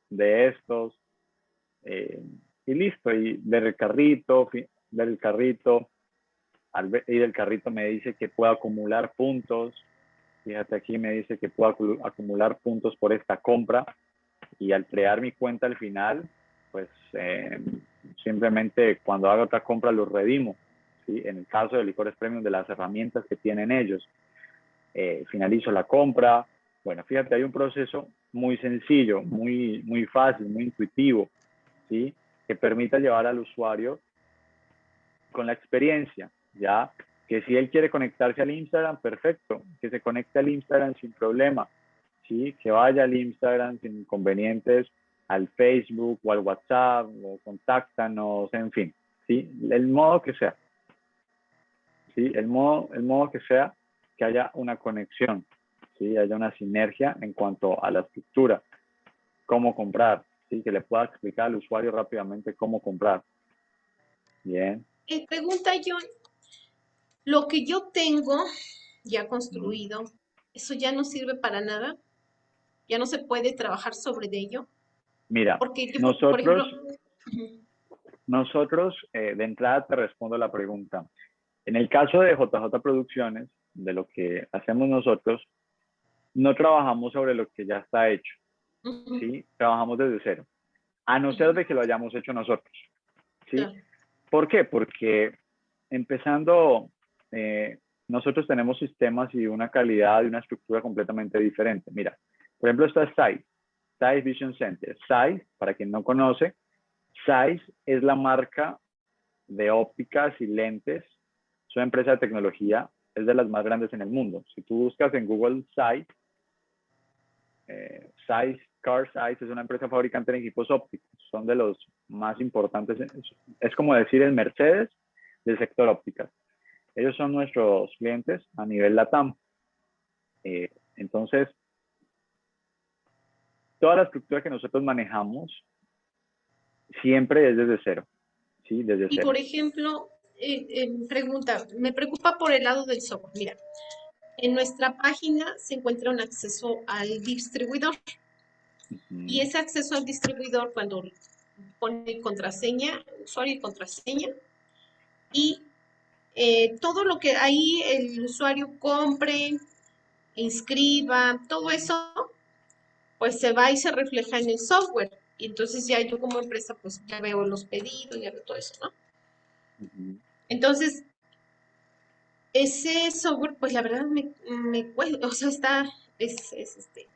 de estos eh, y listo, y ver el carrito, ver el carrito, al el carrito me dice que puedo acumular puntos, fíjate aquí me dice que puedo acumular puntos por esta compra, y al crear mi cuenta al final, pues eh, simplemente cuando haga otra compra los redimo. ¿sí? En el caso de licores premium, de las herramientas que tienen ellos, eh, finalizo la compra. Bueno, fíjate, hay un proceso muy sencillo, muy, muy fácil, muy intuitivo, ¿sí? que permita llevar al usuario con la experiencia, ¿ya? Que si él quiere conectarse al Instagram, perfecto, que se conecte al Instagram sin problema, ¿sí? Que vaya al Instagram sin inconvenientes, al Facebook o al WhatsApp, o contáctanos, en fin, ¿sí? El modo que sea, ¿sí? El modo, el modo que sea, que haya una conexión, ¿sí? Haya una sinergia en cuanto a la estructura, cómo comprar, ¿sí? Que le pueda explicar al usuario rápidamente cómo comprar. Bien. Eh, pregunta John, lo que yo tengo ya construido, ¿eso ya no sirve para nada? ya no se puede trabajar sobre ello? Mira, Porque nosotros, nosotros eh, de entrada te respondo la pregunta. En el caso de JJ Producciones, de lo que hacemos nosotros, no trabajamos sobre lo que ya está hecho, ¿sí? Trabajamos desde cero, a no ser de que lo hayamos hecho nosotros, ¿sí? ¿Por qué? Porque empezando, eh, nosotros tenemos sistemas y una calidad y una estructura completamente diferente. Mira, por ejemplo, está SAI, SAI Vision Center. SAI, para quien no conoce, SAI es la marca de ópticas y lentes. Es una empresa de tecnología, es de las más grandes en el mundo. Si tú buscas en Google SAI, eh, Car Size es una empresa fabricante de equipos ópticos. Son de los más importantes. Es como decir el Mercedes del sector ópticas. Ellos son nuestros clientes a nivel LATAM. Eh, entonces, toda la estructura que nosotros manejamos siempre es desde cero. ¿sí? Desde y por ejemplo, eh, eh, pregunta, me preocupa por el lado del software. Mira, en nuestra página se encuentra un acceso al distribuidor. Y ese acceso al distribuidor, cuando pone contraseña, usuario y contraseña, y eh, todo lo que ahí el usuario compre, inscriba, todo eso pues se va y se refleja en el software. Y entonces ya yo como empresa pues ya veo los pedidos, ya veo todo eso, ¿no? Entonces, ese software pues la verdad me, me cuesta, o sea, está, es, este,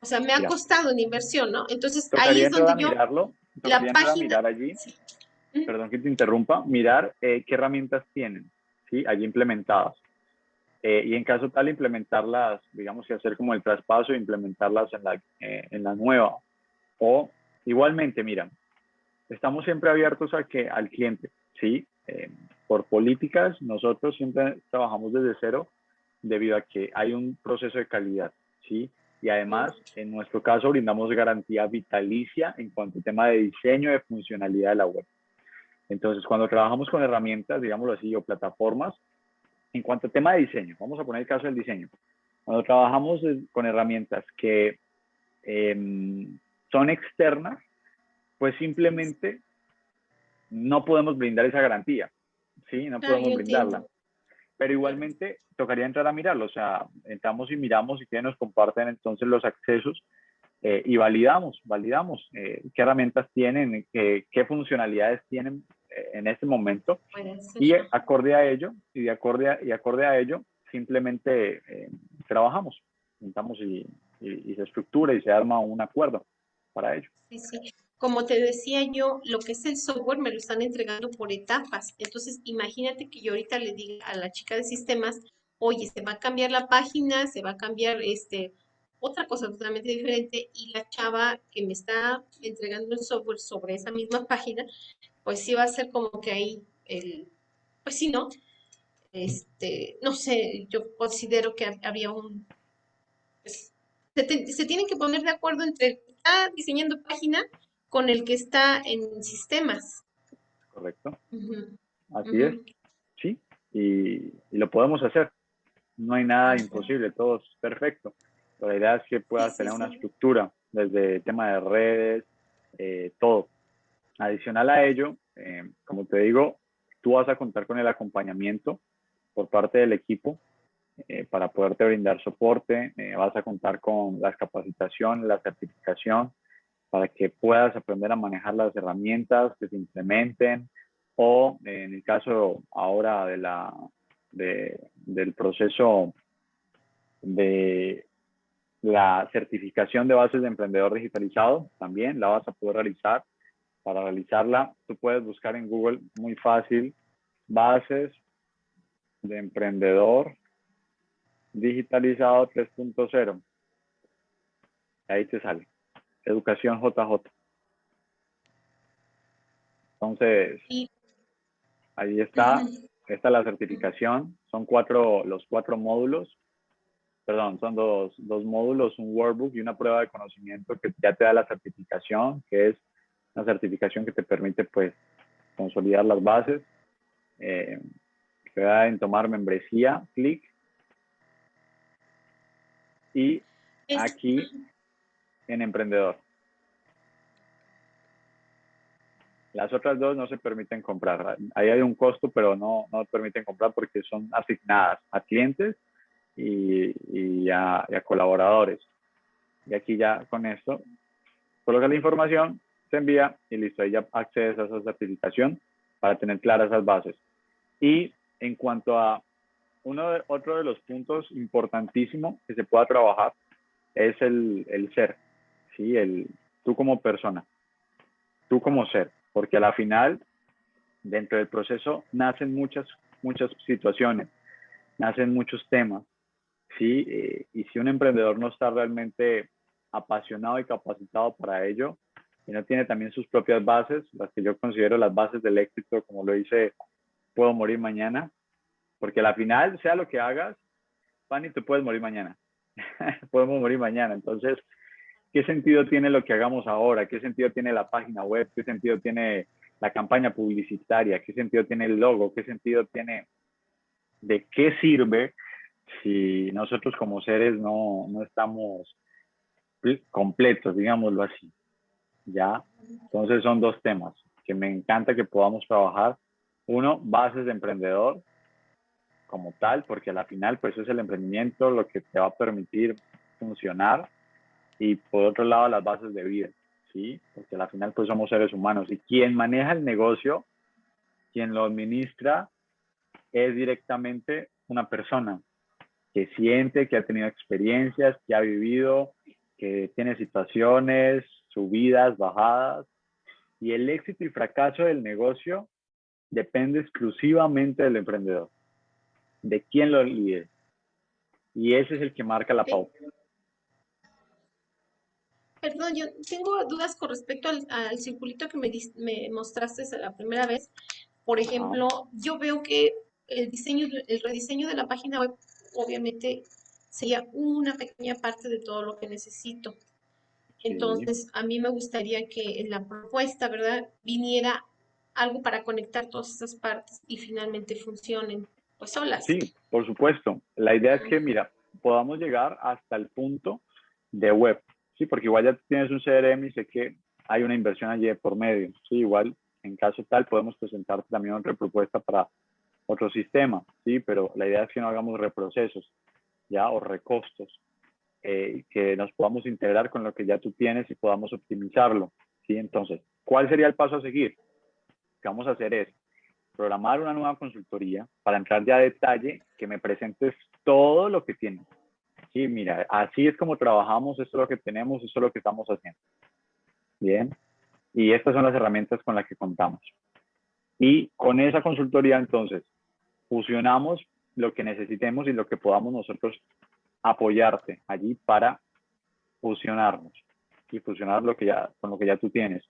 o sea, me ha costado en inversión, ¿no? Entonces ahí es donde yo... La página... Mirar allí, perdón que te interrumpa, mirar eh, qué herramientas tienen, ¿sí? allí implementadas. Eh, y en caso tal, implementarlas, digamos que hacer como el traspaso implementarlas en la, eh, en la nueva. O igualmente, mira, estamos siempre abiertos a que, al cliente, ¿sí? Por políticas, nosotros siempre trabajamos desde cero debido a que hay un proceso de calidad, ¿sí? Y además, en nuestro caso, brindamos garantía vitalicia en cuanto al tema de diseño, de funcionalidad de la web. Entonces, cuando trabajamos con herramientas, digámoslo así, o plataformas, en cuanto al tema de diseño, vamos a poner el caso del diseño. Cuando trabajamos con herramientas que em, son externas, pues simplemente no podemos brindar esa garantía, ¿sí? No podemos brindarla. Pero igualmente tocaría entrar a mirarlo, o sea, entramos y miramos y que nos comparten entonces los accesos eh, y validamos, validamos eh, qué herramientas tienen, qué, qué funcionalidades tienen en este momento. Y acorde a ello y de acorde a, y acorde a ello simplemente eh, trabajamos juntamos y, se estructura y se arma un acuerdo para ello. Sí, sí. como te decía yo lo que es el software me lo están entregando por etapas. Entonces imagínate que yo ahorita le diga a la chica de sistemas oye se va a cambiar la página se va a cambiar este otra cosa totalmente diferente y la chava que me está entregando el software sobre esa misma página pues sí va a ser como que ahí el, pues sí, ¿no? Este, no sé, yo considero que había un, pues, se, tienen que poner de acuerdo entre el que está diseñando página con el que está en sistemas. Correcto. Así es. Sí, y, lo podemos hacer. No hay nada imposible, todo es perfecto. la idea es que puedas tener una estructura desde el tema de redes, eh, todo. Adicional a ello, eh, como te digo, tú vas a contar con el acompañamiento por parte del equipo eh, para poderte brindar soporte, eh, vas a contar con la capacitación, la certificación, para que puedas aprender a manejar las herramientas que se implementen o en el caso ahora de la, del proceso de la certificación de bases de emprendedor digitalizado, también la vas a poder realizar para realizarla, tú puedes buscar en Google muy fácil bases de emprendedor digitalizado 3.0. Ahí te sale. Educación JJ. Entonces, ahí está. Esta es la certificación. Son cuatro, los cuatro módulos. Perdón, son dos, dos módulos, un workbook y una prueba de conocimiento que ya te da la certificación, que es una certificación que te permite pues consolidar las bases. Eh, te da en tomar membresía, clic. Y aquí en emprendedor. Las otras dos no se permiten comprar. Ahí hay un costo, pero no, no permiten comprar porque son asignadas a clientes y, y, a, y a colaboradores. Y aquí ya con esto coloca la información se envía y listo, ahí ya accedes a esa certificación para tener claras esas bases. Y en cuanto a uno de, otro de los puntos importantísimos que se pueda trabajar es el, el ser, ¿sí? El, tú como persona, tú como ser, porque a la final, dentro del proceso, nacen muchas, muchas situaciones, nacen muchos temas, ¿sí? Eh, y si un emprendedor no está realmente apasionado y capacitado para ello, y no tiene también sus propias bases, las que yo considero las bases del éxito, como lo dice, puedo morir mañana, porque al final, sea lo que hagas, Fanny, tú puedes morir mañana. Podemos morir mañana. Entonces, ¿qué sentido tiene lo que hagamos ahora? ¿Qué sentido tiene la página web? ¿Qué sentido tiene la campaña publicitaria? ¿Qué sentido tiene el logo? ¿Qué sentido tiene? ¿De qué sirve si nosotros como seres no, no estamos completos, digámoslo así? ¿Ya? Entonces son dos temas que me encanta que podamos trabajar. Uno, bases de emprendedor como tal, porque a la final pues es el emprendimiento lo que te va a permitir funcionar y por otro lado las bases de vida, ¿sí? Porque a la final pues somos seres humanos y quien maneja el negocio, quien lo administra es directamente una persona que siente, que ha tenido experiencias, que ha vivido, que tiene situaciones, subidas, bajadas, y el éxito y fracaso del negocio depende exclusivamente del emprendedor. de quién lo líder. Y ese es el que marca la pauta. Perdón, yo tengo dudas con respecto al, circulito que me, me, mostraste la primera vez. Por ejemplo, yo veo que el diseño, el rediseño de la página web, obviamente, sería una pequeña parte de todo lo que necesito. Entonces, a mí me gustaría que en la propuesta, ¿verdad?, viniera algo para conectar todas esas partes y finalmente funcionen pues solas. Sí, por supuesto. La idea es que, mira, podamos llegar hasta el punto de web, ¿sí? Porque igual ya tienes un CRM y sé que hay una inversión allí por medio, ¿sí? Igual, en caso tal, podemos presentarte también otra propuesta para otro sistema, ¿sí? Pero la idea es que no hagamos reprocesos, ¿ya? O recostos, eh, que nos podamos integrar con lo que ya tú tienes y podamos optimizarlo, ¿sí? Entonces, ¿cuál sería el paso a seguir? que vamos a hacer es programar una nueva consultoría para entrar ya a detalle, que me presentes todo lo que tienes. Sí, mira, así es como trabajamos, esto es lo que tenemos, esto es lo que estamos haciendo. Bien, y estas son las herramientas con las que contamos. Y con esa consultoría, entonces, fusionamos lo que necesitemos y lo que podamos nosotros apoyarte allí para fusionarnos y fusionar lo que ya, con lo que ya tú tienes.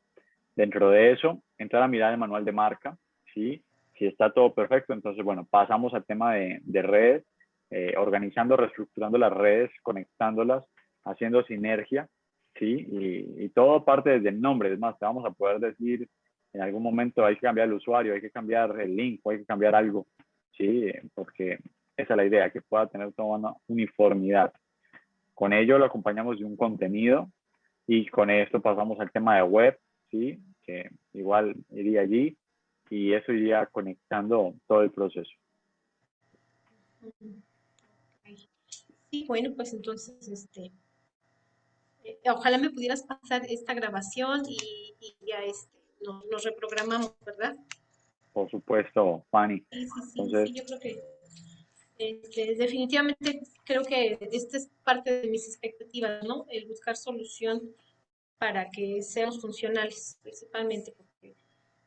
Dentro de eso, entrar a mirar el manual de marca, ¿sí? Si está todo perfecto, entonces, bueno, pasamos al tema de, de redes, eh, organizando, reestructurando las redes, conectándolas, haciendo sinergia, ¿sí? Y, todo parte desde el nombre. Es más, te vamos a poder decir en algún momento hay que cambiar el usuario, hay que cambiar el link, hay que cambiar algo, ¿sí? Porque esa es la idea, que pueda tener toda una uniformidad. Con ello lo acompañamos de un contenido y con esto pasamos al tema de web, ¿sí? Que igual iría allí y eso iría conectando todo el proceso. Sí, bueno, pues entonces, este, eh, ojalá me pudieras pasar esta grabación y, ya este, nos, reprogramamos, ¿verdad? Por supuesto, Fanny. Sí, sí, sí, yo creo que este, definitivamente creo que esta es parte de mis expectativas, ¿no? El buscar solución para que seamos funcionales, principalmente, porque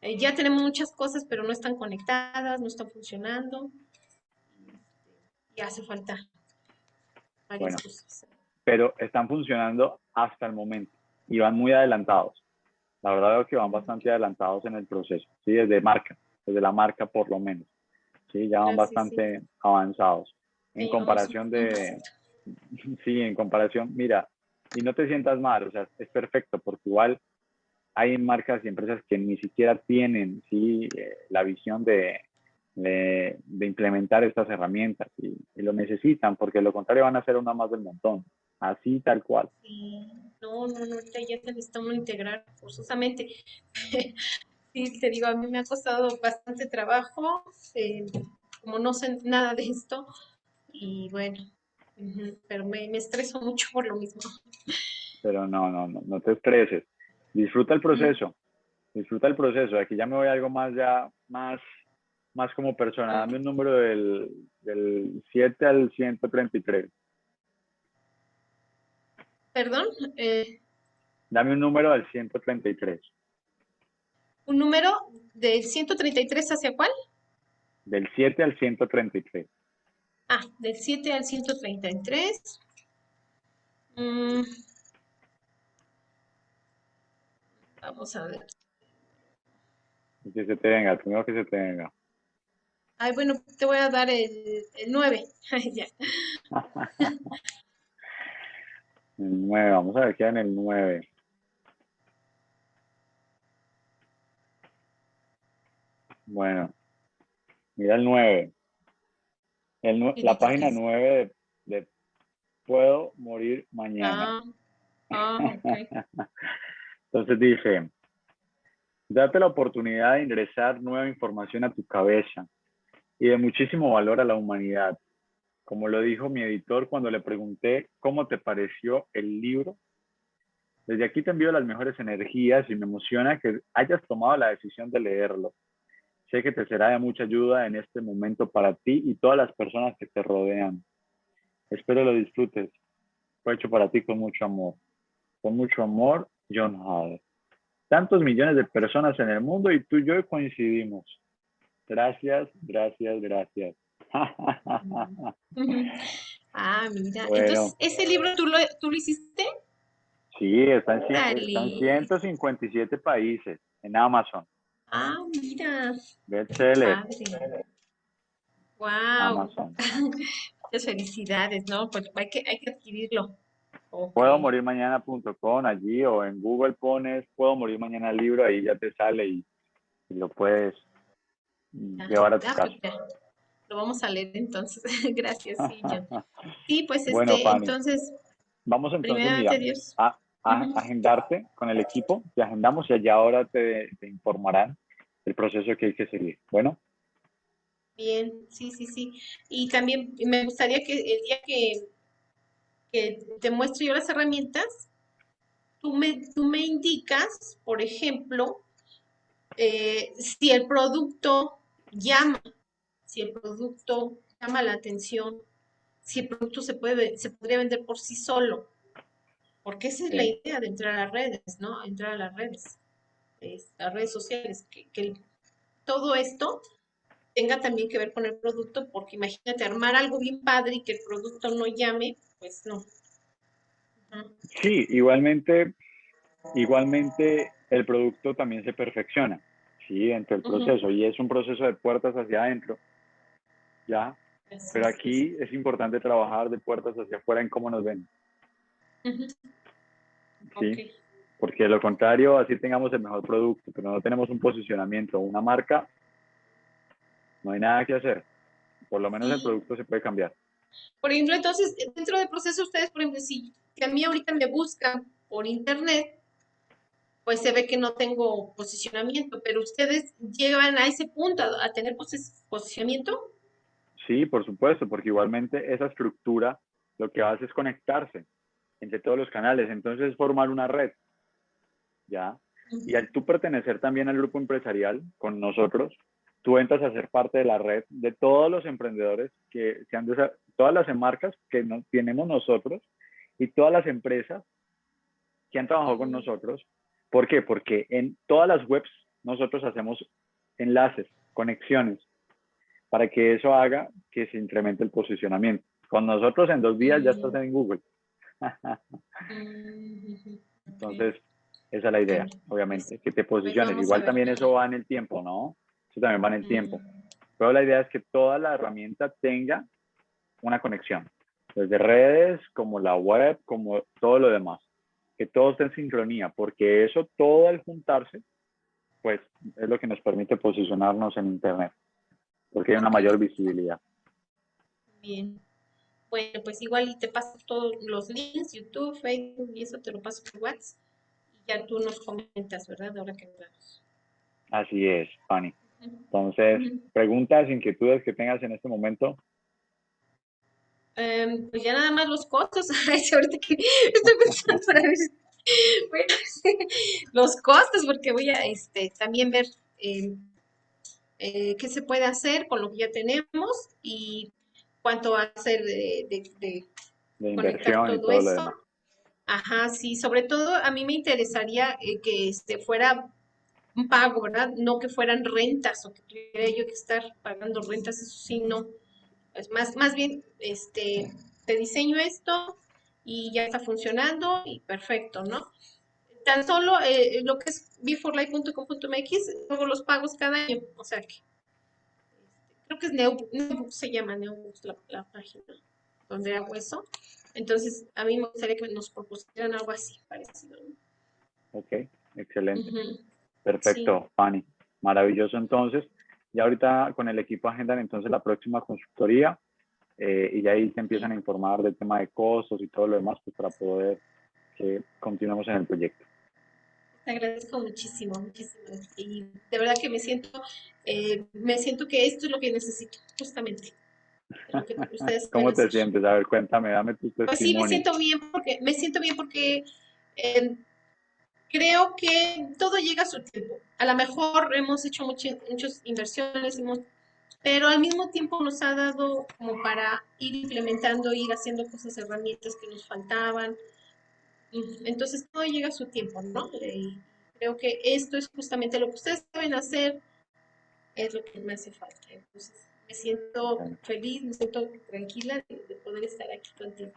eh, ya tenemos muchas cosas, pero no están conectadas, no están funcionando, y hace falta varias cosas. Pero están funcionando hasta el momento y van muy adelantados. La verdad es que van bastante adelantados en el proceso, ¿sí? desde marca, desde la marca por lo menos. ¿Sí? Ya van bastante avanzados. En comparación de... Sí, en comparación, mira, y no te sientas mal, o sea, es perfecto porque igual hay marcas y empresas que ni siquiera tienen ¿sí? Eh, la visión de, de, implementar estas herramientas y, lo necesitan porque lo contrario van a ser una más del montón, así tal cual. Sí, no, no, no, ya te necesitamos integrar forzosamente. sí, te digo, a mí me ha costado bastante trabajo, eh, como no sé nada de esto, y bueno, pero me, me, estreso mucho por lo mismo. Pero no, no, no, no te estreses. Disfruta el proceso. Disfruta el proceso. Aquí ya me voy a algo más ya, más, más como persona. Dame un número del, del 7 al 133. Perdón. Eh, Dame un número al 133. ¿Un número del 133 hacia cuál? Del 7 al 133. Ah, del 7 al 133. Mm. Vamos a ver. Que se te venga, primero que se te venga. Ay, bueno, te voy a dar el, el 9. ya. el 9, vamos a ver qué en el 9. Bueno, mira el 9 la página 9 de, Puedo morir mañana. Ah, ah, Entonces dice, date la oportunidad de ingresar nueva información a tu cabeza y de muchísimo valor a la humanidad. Como lo dijo mi editor cuando le pregunté cómo te pareció el libro. Desde aquí te envío las mejores energías y me emociona que hayas tomado la decisión de leerlo. Sé que te será de mucha ayuda en este momento para ti y todas las personas que te rodean. Espero lo disfrutes. Fue hecho para ti con mucho amor. Con mucho amor, John Hall. Tantos millones de personas en el mundo y tú y yo coincidimos. Gracias, gracias, gracias. ah, mira. Entonces, ¿ese libro tú lo, tú lo hiciste? Sí, está en, está en 157 países en Amazon. Ah, mira. Bestseller. Wow. Amazon. Muchas felicidades, ¿no? Pues hay que, hay que adquirirlo. Puedo morir mañana.com allí o en Google pones puedo morir mañana libro, ahí ya te sale y, lo puedes llevar a tu casa. Pues lo vamos a leer entonces. Gracias, sí, Sí, pues este, entonces. Vamos entonces a, agendarte con el equipo, te agendamos y allá ahora te, te informarán el proceso que hay que seguir. Bueno. Bien, sí, sí, sí. Y también me gustaría que el día que, que te muestre yo las herramientas, tú me, tú me indicas, por ejemplo, eh, si el producto llama, si el producto llama la atención, si el producto se puede se podría vender por sí solo. Porque esa es la idea de entrar a las redes, ¿no? Entrar a las redes, las redes sociales, que, todo esto tenga también que ver con el producto, porque imagínate armar algo bien padre y que el producto no llame, pues no. Sí, igualmente, igualmente el producto también se perfecciona, sí, entre el proceso, y es un proceso de puertas hacia adentro, ¿ya? Pero aquí es importante trabajar de puertas hacia afuera en cómo nos ven. ¿Sí? Porque de lo contrario, así tengamos el mejor producto, pero no tenemos un posicionamiento o una marca, no hay nada que hacer. Por lo menos el producto se puede cambiar. Por ejemplo, entonces, dentro del proceso, ustedes, por ejemplo, si a mí ahorita me buscan por internet, pues se ve que no tengo posicionamiento, pero ustedes llegan a ese punto, a, a tener posicionamiento. Sí, por supuesto, porque igualmente esa estructura lo que hace es conectarse entre todos los canales. Entonces, formar una red, ¿ya? Y al tú pertenecer también al grupo empresarial con nosotros, tú entras a ser parte de la red de todos los emprendedores que se han todas las marcas que no, tenemos nosotros y todas las empresas que han trabajado con nosotros. ¿Por qué? Porque en todas las webs nosotros hacemos enlaces, conexiones, para que eso haga que se incremente el posicionamiento. Con nosotros en dos días ya estás en Google. Entonces, esa es la idea, obviamente, que te pues posiciones. Igual también eso va en el tiempo, ¿no? Eso también va en el tiempo. Pero la idea es que toda la herramienta tenga una conexión, desde redes, como la web, como todo lo demás. Que todo esté en sincronía, porque eso, todo al juntarse, pues es lo que nos permite posicionarnos en Internet, porque hay una mayor visibilidad. Bien. Bueno, pues igual y te paso todos los links, YouTube, Facebook y eso te lo paso por WhatsApp y ya tú nos comentas, ¿verdad? Ahora que nos Así es, Fanny. Entonces, preguntas, inquietudes que tengas en este momento. Em, pues ya nada más los costos. ahorita que estoy pensando para ver. Bueno, los costos, porque voy a este, también ver em, eh, qué se puede hacer con lo que ya tenemos y cuánto va a ser de, de, inversión todo, eso. Ajá, sí, sobre todo a mí me interesaría eh, que este fuera un pago, ¿verdad? No que fueran rentas o que tuviera yo que estar pagando rentas, eso sí, no. Es más, más bien, este, te diseño esto y ya está funcionando y perfecto, ¿no? Tan solo eh, lo que es beforelife.com.mx, luego los pagos cada año, o sea que creo que es Neobooks, se llama Neobooks la, página donde hago eso. Entonces, a mí me gustaría que nos propusieran algo así, parecido. Ok, excelente. Perfecto, Fanny. Maravilloso entonces. Y ahorita con el equipo agendan entonces la próxima consultoría eh, y ahí te empiezan a informar del tema de costos y todo lo demás pues, para poder que continuemos en el proyecto. Te agradezco muchísimo, muchísimo. Y de verdad que me siento, eh, me siento que esto es lo que necesito, justamente. ¿Cómo te sientes? A ver, cuéntame, dame tu testimonio. Pues sí, me siento bien porque, me siento bien porque eh, creo que todo llega a su tiempo. A lo mejor hemos hecho muchas, muchas inversiones, pero al mismo tiempo nos ha dado como para ir implementando, ir haciendo cosas, herramientas que nos faltaban. Entonces todo llega a su tiempo, ¿no? Y creo que esto es justamente lo que ustedes saben hacer, es lo que me hace falta. Entonces, me siento feliz, me siento tranquila de, poder estar aquí contigo.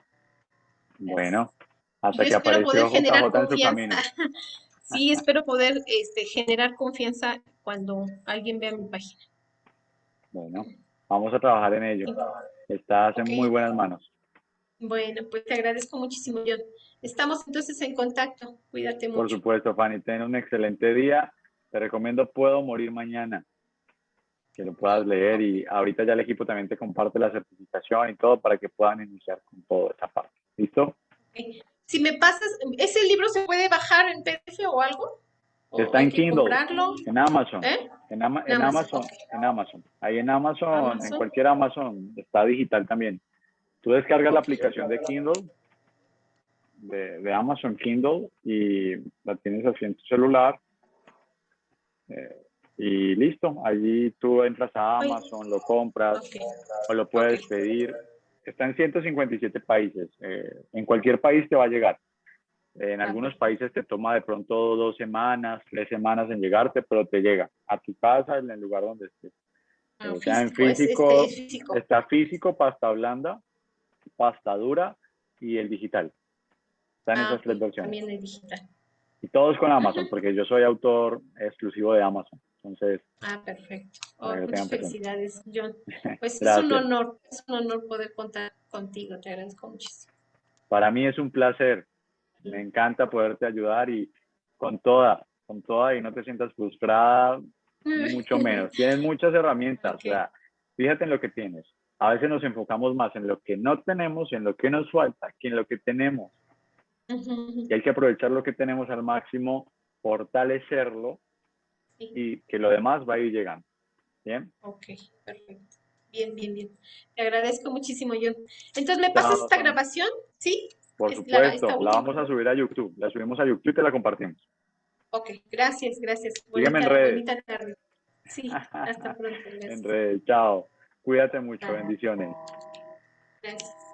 Bueno, hasta que apareció poder generar confianza. sí, espero poder este, generar confianza cuando alguien vea mi página. Bueno, vamos a trabajar en ello. Estás en muy buenas manos. Bueno, pues te agradezco muchísimo, John. Estamos entonces en contacto. Cuídate mucho. Por supuesto, Fanny. Ten un excelente día. Te recomiendo Puedo Morir Mañana. Que lo puedas leer y ahorita ya el equipo también te comparte la certificación y todo para que puedan iniciar con toda esa parte. ¿Listo? Si me pasas, ¿ese libro se puede bajar en PDF o algo? Está en Kindle, en Amazon, ¿Eh? en, Amazon, en Amazon, ahí en Amazon, en cualquier Amazon, está digital también. Tú descargas la aplicación de Kindle, de, Amazon Kindle, y la tienes así en tu celular, eh, y listo, allí tú entras a Amazon, lo compras, o lo puedes pedir. Está en 157 países, eh, en cualquier país te va a llegar. En algunos países te toma de pronto dos semanas, tres semanas en llegarte, pero te llega a tu casa, en el lugar donde estés. Ah, o sea, en físico, está físico, pasta blanda, pasta dura y el digital. Están ah, esas tres versiones. También el digital. Y todos con Amazon, porque yo soy autor exclusivo de Amazon. Entonces. Ah, perfecto. Oh, muchas felicidades, John. Pues es un honor, es un honor poder contar contigo. Te agradezco muchísimo. Para mí es un placer me encanta poderte ayudar y con toda, con toda y no te sientas frustrada, mucho menos. Tienes muchas herramientas, o sea, fíjate en lo que tienes. A veces nos enfocamos más en lo que no tenemos, en lo que nos falta, que en lo que tenemos. Y hay que aprovechar lo que tenemos al máximo, fortalecerlo y que lo demás va a ir llegando. ¿Bien? Ok, perfecto. Bien, bien, bien. Te agradezco muchísimo, John. Entonces, ¿me pasas esta grabación? ¿Sí? Por supuesto, la, vamos a subir a YouTube. La subimos a YouTube y te la compartimos. Ok, gracias, gracias. Sígueme en redes. Sí, hasta pronto. en redes, chao. Cuídate mucho, bendiciones. Gracias.